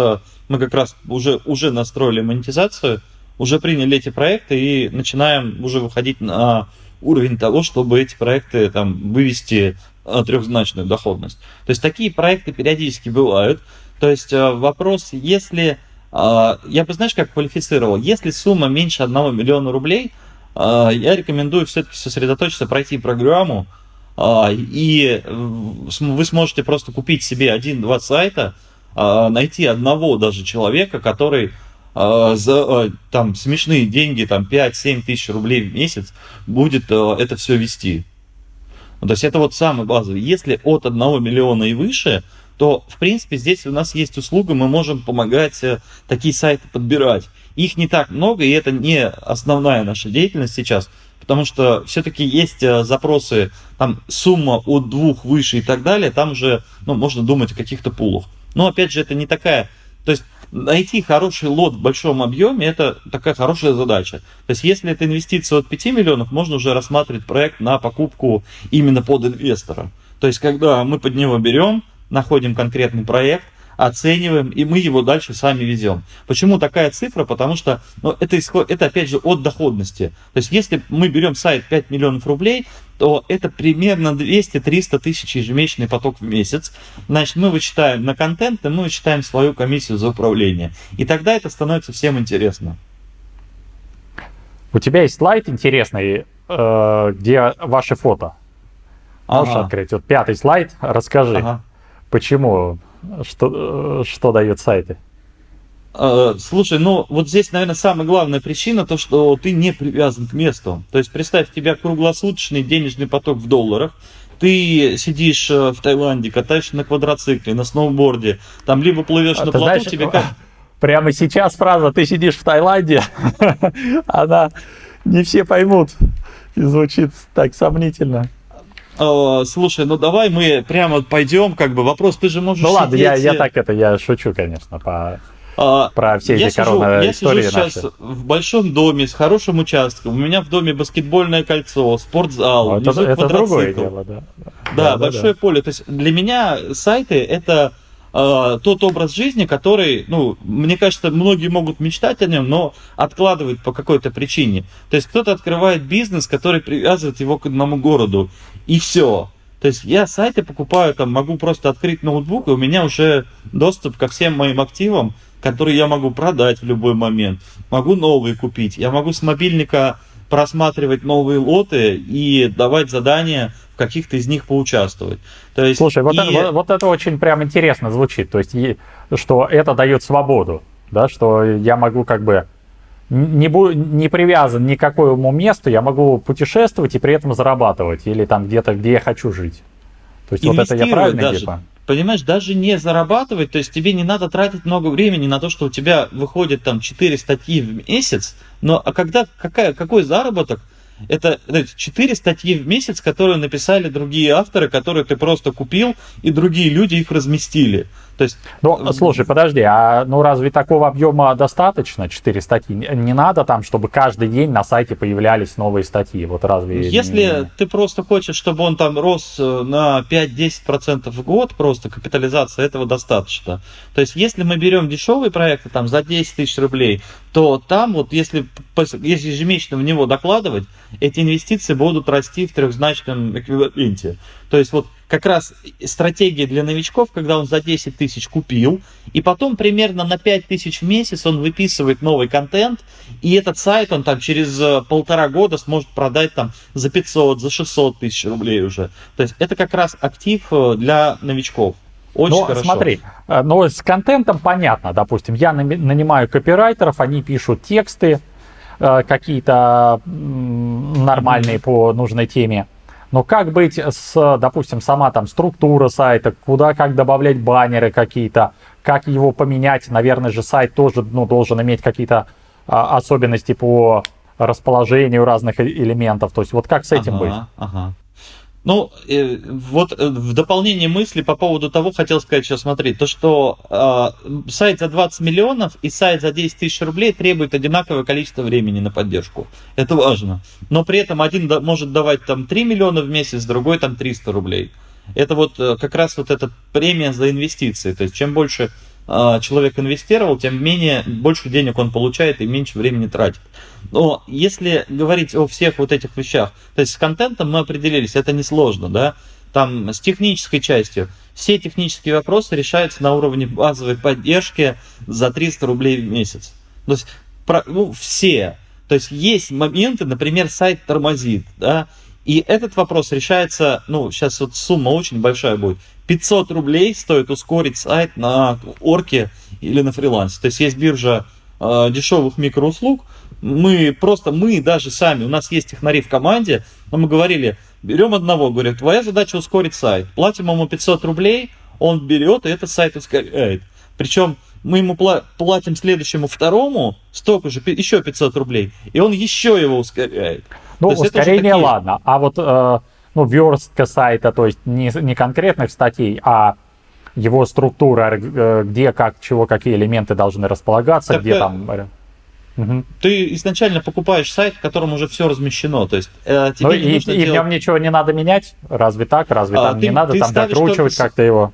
мы как раз уже, уже настроили монетизацию, уже приняли эти проекты и начинаем уже выходить на уровень того, чтобы эти проекты там вывести трехзначную доходность. То есть такие проекты периодически бывают. То есть э, вопрос, если, э, я бы, знаешь, как квалифицировал, если сумма меньше 1 миллиона рублей, э, я рекомендую все-таки сосредоточиться, пройти программу, и вы сможете просто купить себе один-два сайта, а, найти одного даже человека, который а, за а, там смешные деньги, там 5-7 тысяч рублей в месяц будет это все вести. Ну, то есть это вот самый базовый. Если от 1 миллиона и выше, то, в принципе, здесь у нас есть услуга, мы можем помогать э, такие сайты подбирать. Их не так много, и это не основная наша деятельность сейчас, потому что все-таки есть э, запросы, там сумма от двух выше и так далее, там уже ну, можно думать о каких-то пулах. Но опять же, это не такая... То есть найти хороший лот в большом объеме, это такая хорошая задача. То есть если это инвестиция от 5 миллионов, можно уже рассматривать проект на покупку именно под инвестора. То есть когда мы под него берем, находим конкретный проект, оцениваем, и мы его дальше сами ведем. Почему такая цифра? Потому что ну, это, исход, это опять же от доходности. То есть если мы берем сайт 5 миллионов рублей, то это примерно 200-300 тысяч ежемесячный поток в месяц. Значит, мы вычитаем на контент, и мы вычитаем свою комиссию за управление. И тогда это становится всем интересно. У тебя есть слайд интересный, э, где ваши фото. Можешь Ага. открыть? Вот пятый слайд. Расскажи, Ага. почему, что, э, что дают сайты? Э, Слушай, ну вот здесь, наверное, самая главная причина то, что ты не привязан к месту. То есть представь, у тебя круглосуточный денежный поток в долларах, ты сидишь э, в Таиланде, катаешься на квадроцикле, на сноуборде, там либо плывешь А на плоту, знаешь, тебе как... Прямо сейчас фраза «ты сидишь в Таиланде», <laughs> она не все поймут и звучит так сомнительно. Э, Слушай, ну давай мы прямо пойдем, как бы вопрос, ты же можешь Ну ладно, я, сидеть, я так это, я шучу, конечно, по... А, Про все я эти сижу, я сижу сейчас наши. в большом доме с хорошим участком. У меня в доме баскетбольное кольцо, спортзал, Ну, это, внизу это другое квадроцикл. дело, да. Да, большое поле. То есть для меня сайты это э, тот образ жизни, который, ну, мне кажется, многие могут мечтать о нем, но откладывают по какой-то причине. То есть кто-то открывает бизнес, который привязывает его к одному городу, и все. То есть я сайты покупаю, там могу просто открыть ноутбук, и у меня уже доступ ко всем моим активам, которые я могу продать в любой момент. Могу новые купить. Я могу с мобильника просматривать новые лоты и давать задания в каких-то из них поучаствовать. То есть, Слушай, вот, и- это, вот- вот это очень прям интересно звучит. То есть, и- что это дает свободу, да, что я могу как бы не, бу- не привязан ни к какому месту, я могу путешествовать и при этом зарабатывать, или там где-то, где я хочу жить. То есть, вот это я правильно даже. типа? Понимаешь, даже не зарабатывать, то есть тебе не надо тратить много времени на то, что у тебя выходит там 4 статьи в месяц, но а когда, какая, какой заработок? Это 4 статьи в месяц, которые написали другие авторы, которые ты просто купил, и другие люди их разместили. То есть Ну, слушай, подожди, а ну разве такого объема достаточно, 4 статьи? Не надо там, чтобы каждый день на сайте появлялись новые статьи, вот разве... Если не- ты просто хочешь, чтобы он там рос э, на 5-10% в год, просто капитализация этого достаточно. То есть, если мы берем дешевые проекты там за 10 тысяч рублей, то там вот если, если ежемесячно в него докладывать, эти инвестиции будут расти в трехзначном эквиваленте. То есть вот как раз стратегия для новичков, когда он за 10 тысяч купил, и потом примерно на 5 тысяч в месяц он выписывает новый контент, и этот сайт он там через э, полтора года сможет продать там за 500, за 600 тысяч рублей уже. То есть это как раз актив э, для новичков. Очень Ну, хорошо. смотри, э, ну, с контентом понятно, допустим, я нанимаю копирайтеров, они пишут тексты какие-то нормальные по нужной теме. Но как быть с, допустим, сама там структура сайта, куда как добавлять баннеры какие-то, как его поменять, наверное же сайт тоже ну, должен иметь какие-то а, особенности по расположению разных э- элементов. То есть вот как с этим ага, быть? Ага. Ну, э, вот э, в дополнение мысли по поводу того, хотел сказать, что смотри, то, что э, сайт за 20 миллионов и сайт за 10 тысяч рублей требует одинаковое количество времени на поддержку. Это важно. Но при этом один да- может давать там 3 миллиона в месяц, другой там 300 рублей. Это вот э, как раз вот эта премия за инвестиции. То есть чем больше человек инвестировал, тем менее больше денег он получает и меньше времени тратит. Но если говорить о всех вот этих вещах, то есть с контентом мы определились, это несложно, да, там с технической частью, все технические вопросы решаются на уровне базовой поддержки за 300 рублей в месяц. То есть, про- ну, все. То есть есть моменты, например, сайт тормозит, да, и этот вопрос решается, ну, сейчас вот сумма очень большая будет. 500 рублей стоит ускорить сайт на орке или на фрилансе. То есть есть биржа э, дешевых микроуслуг. Мы просто, мы даже сами, у нас есть технари в команде, но мы говорили, берем одного, говорят, твоя задача ускорить сайт. Платим ему 500 рублей, он берет и этот сайт ускоряет. Причем мы ему пла- платим следующему второму столько же, еще 500 рублей, и он еще его ускоряет. Ну, То ускорение, такие- ладно. А вот, э, ну, верстка сайта, то есть не, не конкретных статей, а его структура, э, где, как, чего, какие элементы должны располагаться, Так, где э, там... мгм. Ты изначально покупаешь сайт, в котором уже все размещено. То есть э, тебе Ну, не и, нужно и в делать- нем ничего не надо менять? Разве так? Разве А, там ты- не надо там докручивать только как-то его?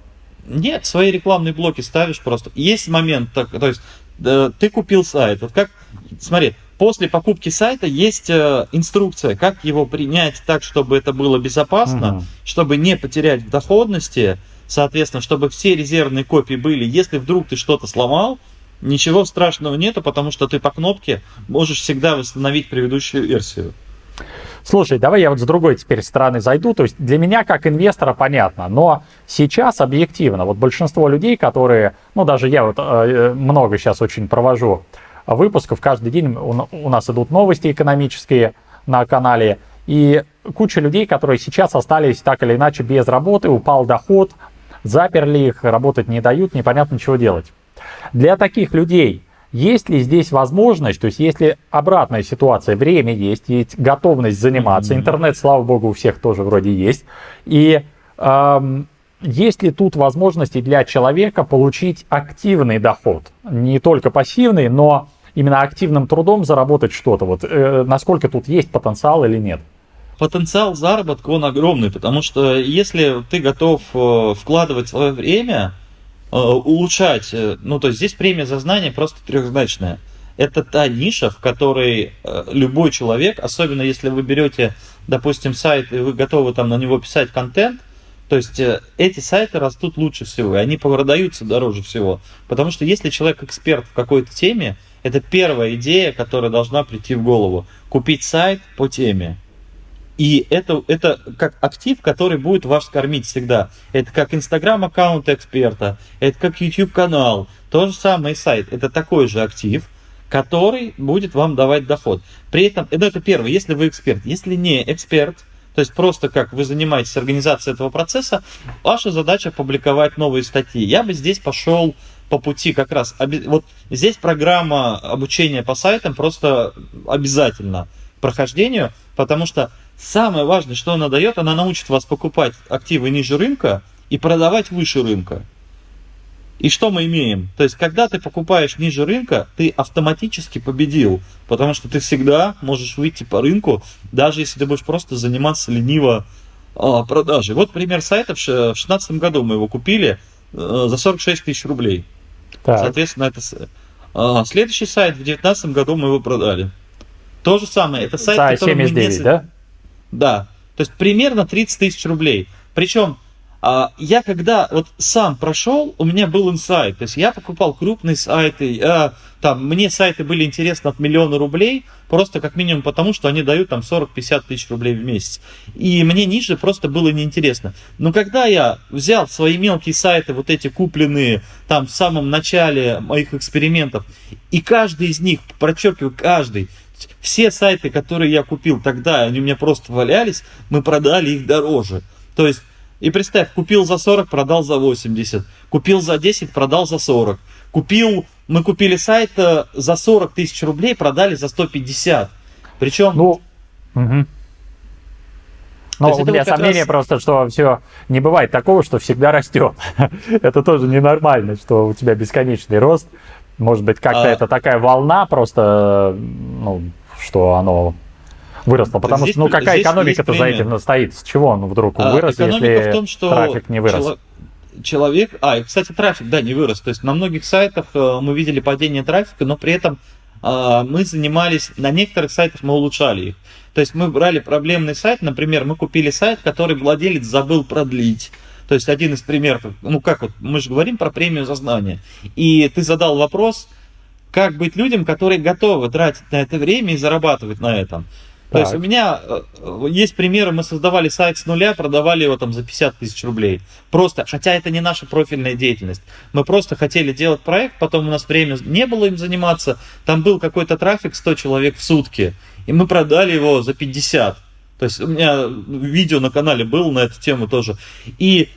Нет, свои рекламные блоки ставишь просто. Есть момент, так, то есть э, ты купил сайт. Вот как, смотри, после покупки сайта есть э, инструкция, как его принять так, чтобы это было безопасно, Мгм. чтобы не потерять в доходности, соответственно, чтобы все резервные копии были. Если вдруг ты что-то сломал, ничего страшного нету, потому что ты по кнопке можешь всегда восстановить предыдущую версию. Слушай, давай я вот с другой теперь стороны зайду. То есть для меня как инвестора понятно, но сейчас объективно, вот большинство людей, которые, ну даже я вот э, много сейчас очень провожу выпусков, каждый день у, нас идут новости экономические на канале, и куча людей, которые сейчас остались так или иначе без работы, упал доход, заперли их, работать не дают, непонятно чего делать. Для таких людей есть ли здесь возможность, то есть если обратная ситуация, время есть, есть готовность заниматься, интернет, слава богу, у всех тоже вроде есть, и эм, есть ли тут возможности для человека получить активный доход, не только пассивный, но именно активным трудом заработать что-то, вот э, насколько тут есть потенциал или нет? Потенциал заработка, он огромный, потому что если ты готов э, вкладывать свое время, Э, улучшать. Э, ну, то есть здесь премия за знание просто трехзначная. Это та ниша, в которой любой человек, особенно если вы берете, допустим, сайт, и вы готовы там на него писать контент, то есть эти сайты растут лучше всего, и они продаются дороже всего. Потому что если человек эксперт в какой-то теме, это первая идея, которая должна прийти в голову. Купить сайт по теме. И это, это как актив, который будет вас кормить всегда. Это как Инстаграм аккаунт эксперта, это как YouTube канал, то же самое сайт. Это такой же актив, который будет вам давать доход. При этом, ну, это первое, если вы эксперт. Если не эксперт, то есть просто как вы занимаетесь организацией этого процесса, ваша задача публиковать новые статьи. Я бы здесь пошел по пути как раз. Вот здесь программа обучения по сайтам просто обязательно прохождению, потому что Самое важное, что она дает, она научит вас покупать активы ниже рынка и продавать выше рынка. И что мы имеем? То есть, когда ты покупаешь ниже рынка, ты автоматически победил, потому что ты всегда можешь выйти по рынку, даже если ты будешь просто заниматься лениво а, продажей. Вот пример сайта. В 2016 году мы его купили а, за 46 тысяч рублей. Так. Соответственно, это а, следующий сайт в 2019 году мы его продали. То же самое. Это сайт, сайт который 79, мы не... да? Да. То есть примерно 30 тысяч рублей. Причем я когда вот сам прошел, у меня был инсайт. То есть я покупал крупные сайты, а, там, мне сайты были интересны от миллиона рублей, просто как минимум потому, что они дают там 40-50 тысяч рублей в месяц. И мне ниже просто было неинтересно. Но когда я взял свои мелкие сайты, вот эти купленные там в самом начале моих экспериментов, и каждый из них, прочеркиваю, каждый, все сайты, которые я купил тогда, они у меня просто валялись, мы продали их дороже. То есть, и представь, купил за 40, продал за 80. Купил за 10, продал за 40. Купил, мы купили сайт э, за 40 тысяч рублей, продали за 150. Причем... Ну, угу. Но у меня сомнение раз... просто, что все не бывает такого, что всегда растет. <laughs> это тоже ненормально, что у тебя бесконечный рост. Может быть, как-то а... это такая волна просто, ну, что оно выросло. Потому здесь, что, ну, какая экономика-то за этим стоит? С чего он вдруг а, вырос, если в том, что трафик не вырос? Чело... Человек, а, и, кстати, трафик, да, не вырос. То есть на многих сайтах э, мы видели падение трафика, но при этом э, мы занимались, на некоторых сайтах мы улучшали их. То есть мы брали проблемный сайт, например, мы купили сайт, который владелец забыл продлить. То есть один из примеров, ну как вот, мы же говорим про премию за знание. И ты задал вопрос, как быть людям, которые готовы тратить на это время и зарабатывать на этом. То есть у меня э, есть примеры, мы создавали сайт с нуля, продавали его там за 50 тысяч рублей. Просто, хотя это не наша профильная деятельность. Мы просто хотели делать проект, потом у нас время не было им заниматься. Там был какой-то трафик 100 человек в сутки, и мы продали его за 50. То есть у меня видео на канале было на эту тему тоже. И,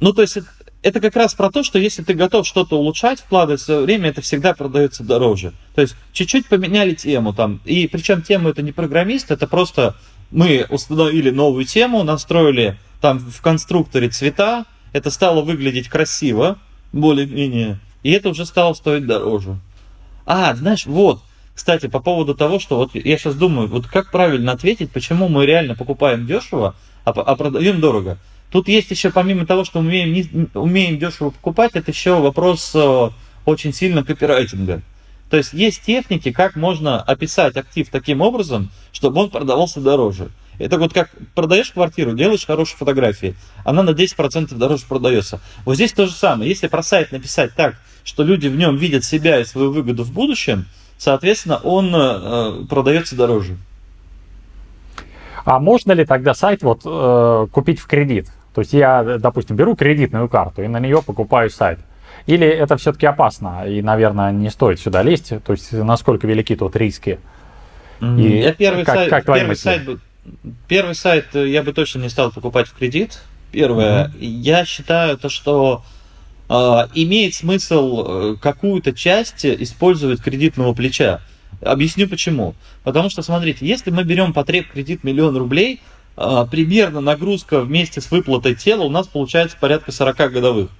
ну, то есть это, как раз про то, что если ты готов что-то улучшать, вкладывать свое время, это всегда продается дороже. То есть чуть-чуть поменяли тему там. И причем тему это не программист, это просто мы установили новую тему, настроили там в конструкторе цвета, это стало выглядеть красиво, более-менее, и это уже стало стоить дороже. А, знаешь, вот, кстати, по поводу того, что вот я сейчас думаю, вот как правильно ответить, почему мы реально покупаем дешево, а, а продаем дорого. Тут есть еще, помимо того, что мы умеем, не, умеем дешево покупать, это еще вопрос э, очень сильно копирайтинга. То есть есть техники, как можно описать актив таким образом, чтобы он продавался дороже. Это вот как продаешь квартиру, делаешь хорошие фотографии, она на 10% дороже продается. Вот здесь то же самое. Если про сайт написать так, что люди в нем видят себя и свою выгоду в будущем, соответственно, он э, продается дороже. А можно ли тогда сайт вот э, купить в кредит? То есть я, допустим, беру кредитную карту и на нее покупаю сайт. Или это все-таки опасно и, наверное, не стоит сюда лезть? То есть насколько велики тут риски? И я первый как, сайт, как первый сайт, первый сайт я бы точно не стал покупать в кредит. Первое, mm-hmm. я считаю то, что э, имеет смысл э, какую-то часть использовать кредитного плеча. Объясню почему. Потому что, смотрите, если мы берем потреб кредит миллион рублей, э, примерно нагрузка вместе с выплатой тела у нас получается порядка 40 годовых.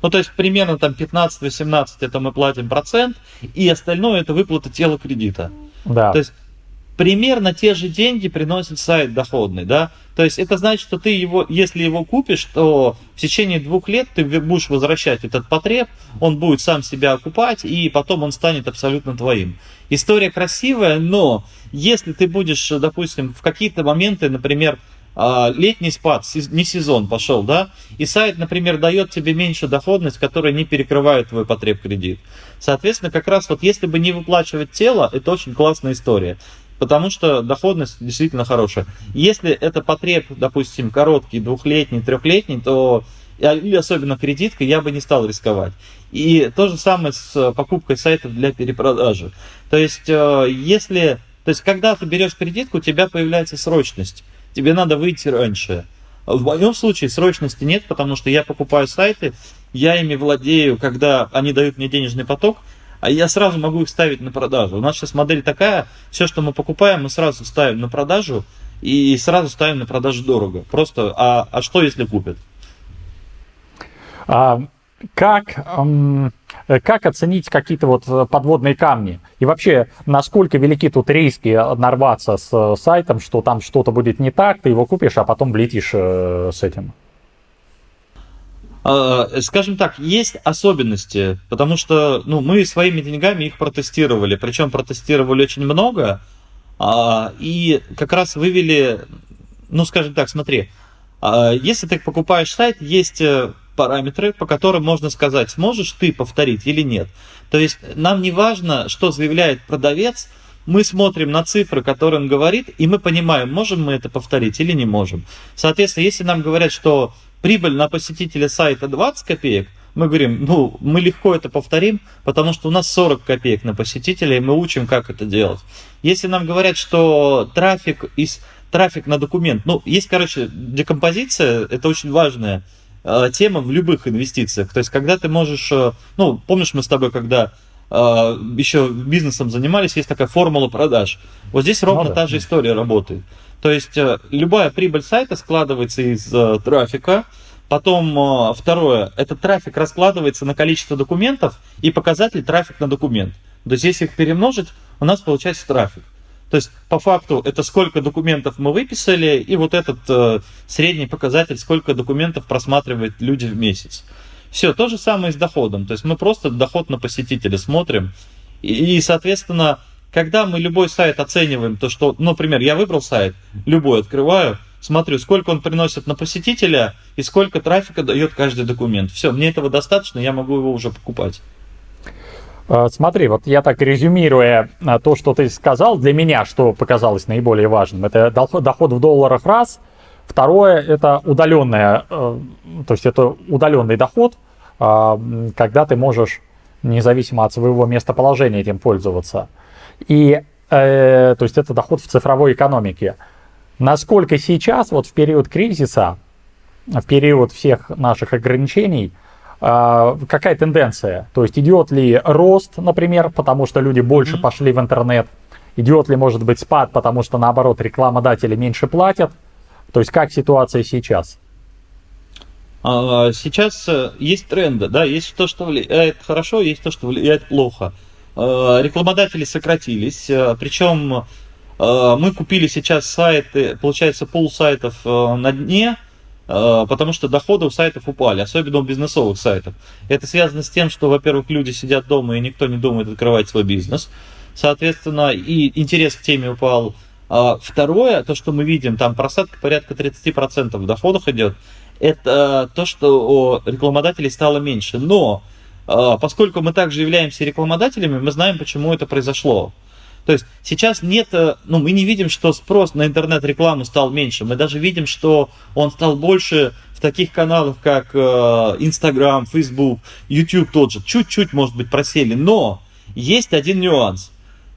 Ну, то есть примерно там 15-18 это мы платим процент, и остальное это выплата тела кредита. Да. То есть примерно те же деньги приносит сайт доходный, да. То есть это значит, что ты его, если его купишь, то в течение двух лет ты будешь возвращать этот потреб, он будет сам себя окупать, и потом он станет абсолютно твоим. История красивая, но если ты будешь, допустим, в какие-то моменты, например, а, летний спад, не сезон пошел, да, и сайт, например, дает тебе меньше доходность, которая не перекрывает твой потреб кредит. Соответственно, как раз вот если бы не выплачивать тело, это очень классная история. Потому что доходность действительно хорошая. Если это потреб, допустим, короткий, двухлетний, трехлетний, то или особенно кредитка, я бы не стал рисковать. И то же самое с покупкой сайтов для перепродажи. То есть, э, если, то есть, когда ты берешь кредитку, у тебя появляется срочность тебе надо выйти раньше. В моем случае срочности нет, потому что я покупаю сайты, я ими владею, когда они дают мне денежный поток, а я сразу могу их ставить на продажу. У нас сейчас модель такая, все, что мы покупаем, мы сразу ставим на продажу и сразу ставим на продажу дорого. Просто, а, а что если купят? А, как, эм, как оценить какие-то вот э, подводные камни? И вообще, насколько велики тут риски нарваться с э, сайтом, что там что-то будет не так, ты его купишь, а потом влетишь э, с этим? А, скажем так, есть особенности, потому что ну, мы своими деньгами их протестировали, причем протестировали очень много, а, и как раз вывели, ну скажем так, смотри, а, если ты покупаешь сайт, есть параметры, по которым можно сказать, сможешь ты повторить или нет. То есть нам не важно, что заявляет продавец, мы смотрим на цифры, которые он говорит, и мы понимаем, можем мы это повторить или не можем. Соответственно, если нам говорят, что прибыль на посетителя сайта 20 копеек, мы говорим, ну, мы легко это повторим, потому что у нас 40 копеек на посетителя, и мы учим, как это делать. Если нам говорят, что трафик из трафик на документ, ну, есть, короче, декомпозиция, это очень важная тема в любых инвестициях. То есть, когда ты можешь, э, ну, помнишь, мы с тобой, когда э, еще бизнесом занимались, есть такая формула продаж. Вот здесь ровно ну, да. та же история работает. То есть, любая прибыль сайта складывается из трафика, Потом второе, этот трафик раскладывается на количество документов и показатель трафик на документ. То есть если их перемножить, у нас получается трафик. То есть, по факту, это сколько документов мы выписали, и вот этот э, средний показатель, сколько документов просматривают люди в месяц. Все, то же самое с доходом. То есть, мы просто доход на посетителя смотрим. И, и, соответственно, когда мы любой сайт оцениваем, то что, ну, например, я выбрал сайт, любой открываю, смотрю, сколько он приносит на посетителя и сколько трафика дает каждый документ. Все, мне этого достаточно, я могу его уже покупать. Э, смотри, вот я так резюмируя э, то, что ты сказал, для меня что показалось наиболее важным, это доход в долларах раз, второе это удаленное, э, то есть это удаленный доход, когда ты можешь независимо от своего местоположения этим пользоваться. И то есть это доход в цифровой экономике. Насколько сейчас, вот в период кризиса, в период всех наших ограничений, какая тенденция? То есть идет ли рост, например, потому что люди больше mm-hmm. пошли в интернет? Идет ли, может быть, спад, потому что, наоборот, рекламодатели меньше платят? То есть как ситуация сейчас? А, сейчас э, есть тренды, да, есть то, что влияет хорошо, есть то, что влияет плохо. А, рекламодатели сократились, э, причем э, мы купили сейчас сайты, получается, пол сайтов на дне, потому что доходы у сайтов упали, особенно у бизнесовых сайтов. Это связано с тем, что, во-первых, люди сидят дома и никто не думает открывать свой бизнес. Соответственно, и интерес к теме упал. А второе, то, что мы видим, там просадка порядка 30% в доходах идет, это то, что рекламодателей стало меньше. Но а, поскольку мы также являемся рекламодателями, мы знаем, почему это произошло. То есть сейчас нет, э, ну, мы не видим, что спрос на интернет-рекламу стал меньше. Мы даже видим, что он стал больше в таких каналах, как э, Instagram, Facebook, YouTube тот же. Чуть-чуть, может быть, просели. Но есть один нюанс.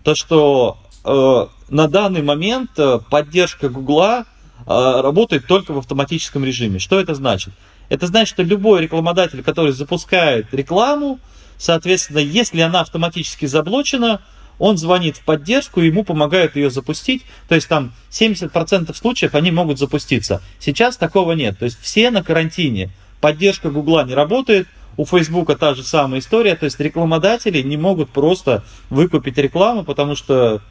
То, что э, на данный момент поддержка Гугла работает только в автоматическом режиме. Что это значит? Это значит, что любой рекламодатель, который запускает рекламу, соответственно, если она автоматически заблочена, он звонит в поддержку, ему помогают ее запустить. То есть там 70% случаев они могут запуститься. Сейчас такого нет. То есть все на карантине. Поддержка Гугла не работает, у Фейсбука та же самая история, то есть рекламодатели не могут просто выкупить рекламу, потому что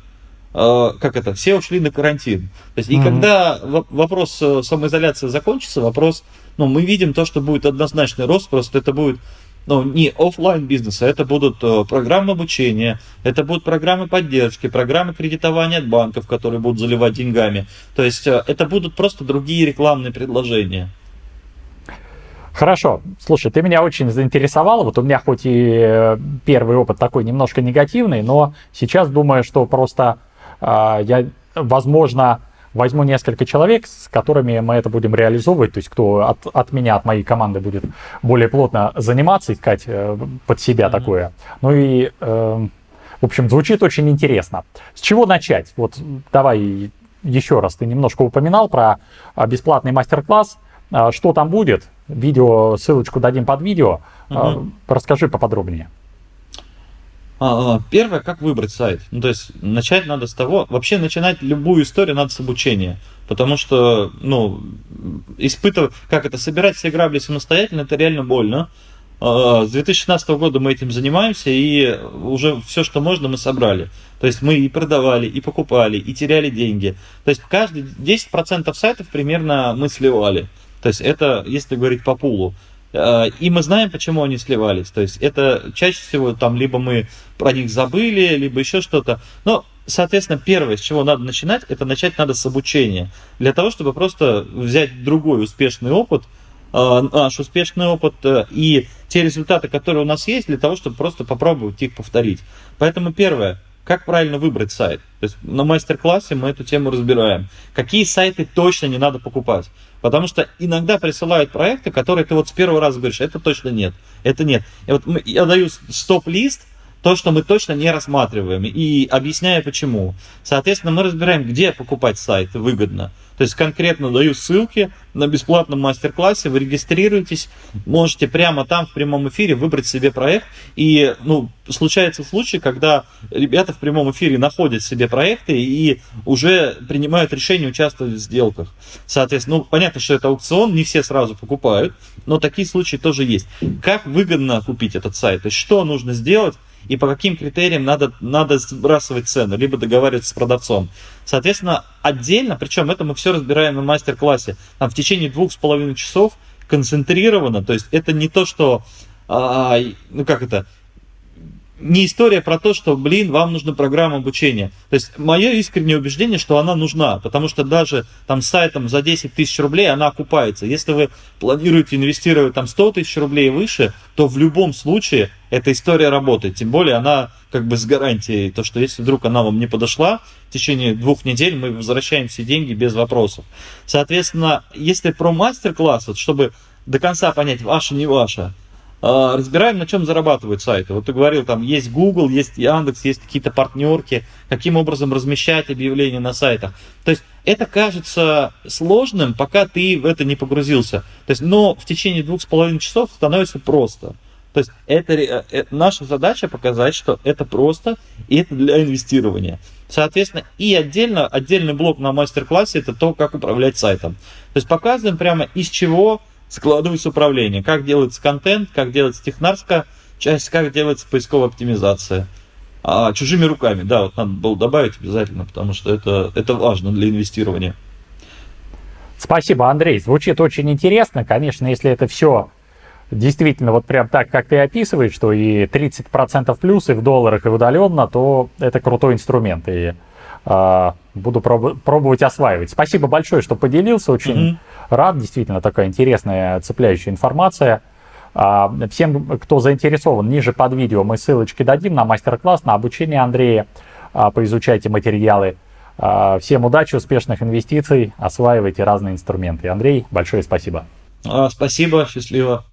э, как это, все ушли на карантин. То есть, mm-hmm. и когда вопрос э, самоизоляции закончится, вопрос, ну, мы видим то, что будет однозначный рост, просто это будет ну, не офлайн бизнеса, это будут э, программы обучения, это будут программы поддержки, программы кредитования от банков, которые будут заливать деньгами. То есть это будут просто другие рекламные предложения. Хорошо. Слушай, ты меня очень заинтересовал. Вот у меня хоть и э, первый опыт такой немножко негативный, но сейчас думаю, что просто э, я, возможно, возьму несколько человек, с которыми мы это будем реализовывать, то есть кто от, от меня, от моей команды будет более плотно заниматься, искать э, под себя mm-hmm. такое. Ну и, э, в общем, звучит очень интересно. С чего начать? Вот давай еще раз, ты немножко упоминал про а, бесплатный мастер-класс. А, что там будет? Видео, ссылочку дадим под видео. Угу. Расскажи поподробнее. А, а, первое, как выбрать сайт. Ну, то есть начать надо с того, вообще начинать любую историю надо с обучения. Потому что, ну, испытывать, как это, собирать все грабли самостоятельно, это реально больно. С 2016 года мы этим занимаемся, и уже все, что можно, мы собрали. То есть мы и продавали, и покупали, и теряли деньги. То есть каждый 10% сайтов примерно мы сливали. То есть это, если говорить по пулу. Э, и мы знаем, почему они сливались. То есть это чаще всего там либо мы про них забыли, либо еще что-то. Но, соответственно, первое, с чего надо начинать, это начать надо с обучения. Для того, чтобы просто взять другой успешный опыт, э, наш успешный опыт э, и те результаты, которые у нас есть, для того, чтобы просто попробовать их повторить. Поэтому первое, как правильно выбрать сайт? То есть на мастер-классе мы эту тему разбираем. Какие сайты точно не надо покупать? Потому что иногда присылают проекты, которые ты вот с первого раза говоришь, это точно нет, это нет. И вот я даю стоп-лист, то, что мы точно не рассматриваем, и объясняю почему. Соответственно, мы разбираем, где покупать сайт выгодно. То есть конкретно даю ссылки на бесплатном мастер-классе, вы регистрируетесь, можете прямо там в прямом эфире выбрать себе проект. И ну, случается случай, когда ребята в прямом эфире находят себе проекты и уже принимают решение участвовать в сделках. Соответственно, ну, понятно, что это аукцион, не все сразу покупают, но такие случаи тоже есть. Как выгодно купить этот сайт? То есть что нужно сделать? И по каким критериям надо, надо сбрасывать цену, либо договариваться с продавцом. Соответственно, отдельно, причем это мы все разбираем на мастер-классе, там в течение двух с половиной часов концентрированно, то есть это не то, что, а, ну как это, не история про то, что, блин, вам нужна программа обучения. То есть мое искреннее убеждение, что она нужна, потому что даже там сайтом за 10 тысяч рублей она окупается. Если вы планируете инвестировать там 100 тысяч рублей и выше, то в любом случае эта история работает. Тем более она как бы с гарантией, то что если вдруг она вам не подошла, в течение двух недель мы возвращаем все деньги без вопросов. Соответственно, если про мастер-класс, вот, чтобы до конца понять, ваше, не ваше, разбираем, на чем зарабатывают сайты. Вот ты говорил, там есть Google, есть Яндекс, есть какие-то партнерки, каким образом размещать объявления на сайтах. То есть это кажется сложным, пока ты в это не погрузился. То есть, но в течение двух с половиной часов становится просто. То есть это, это э, наша задача показать, что это просто и это для инвестирования. Соответственно, и отдельно, отдельный блок на мастер-классе это то, как управлять сайтом. То есть показываем прямо из чего складывается управление, как делается контент, как делается технарская часть, как делается поисковая оптимизация. А чужими руками, да, вот надо было добавить обязательно, потому что это, это важно для инвестирования. Спасибо, Андрей. Звучит очень интересно. Конечно, если это все действительно вот прям так, как ты описываешь, что и 30% плюс и в долларах, и удаленно, то это крутой инструмент. И буду проб- пробовать осваивать. Спасибо большое, что поделился, очень mm-hmm. рад, действительно такая интересная, цепляющая информация. А, всем, кто заинтересован, ниже под видео мы ссылочки дадим на мастер-класс, на обучение Андрея, а, поизучайте материалы. А, всем удачи, успешных инвестиций, осваивайте разные инструменты. Андрей, большое спасибо. Спасибо, счастливо.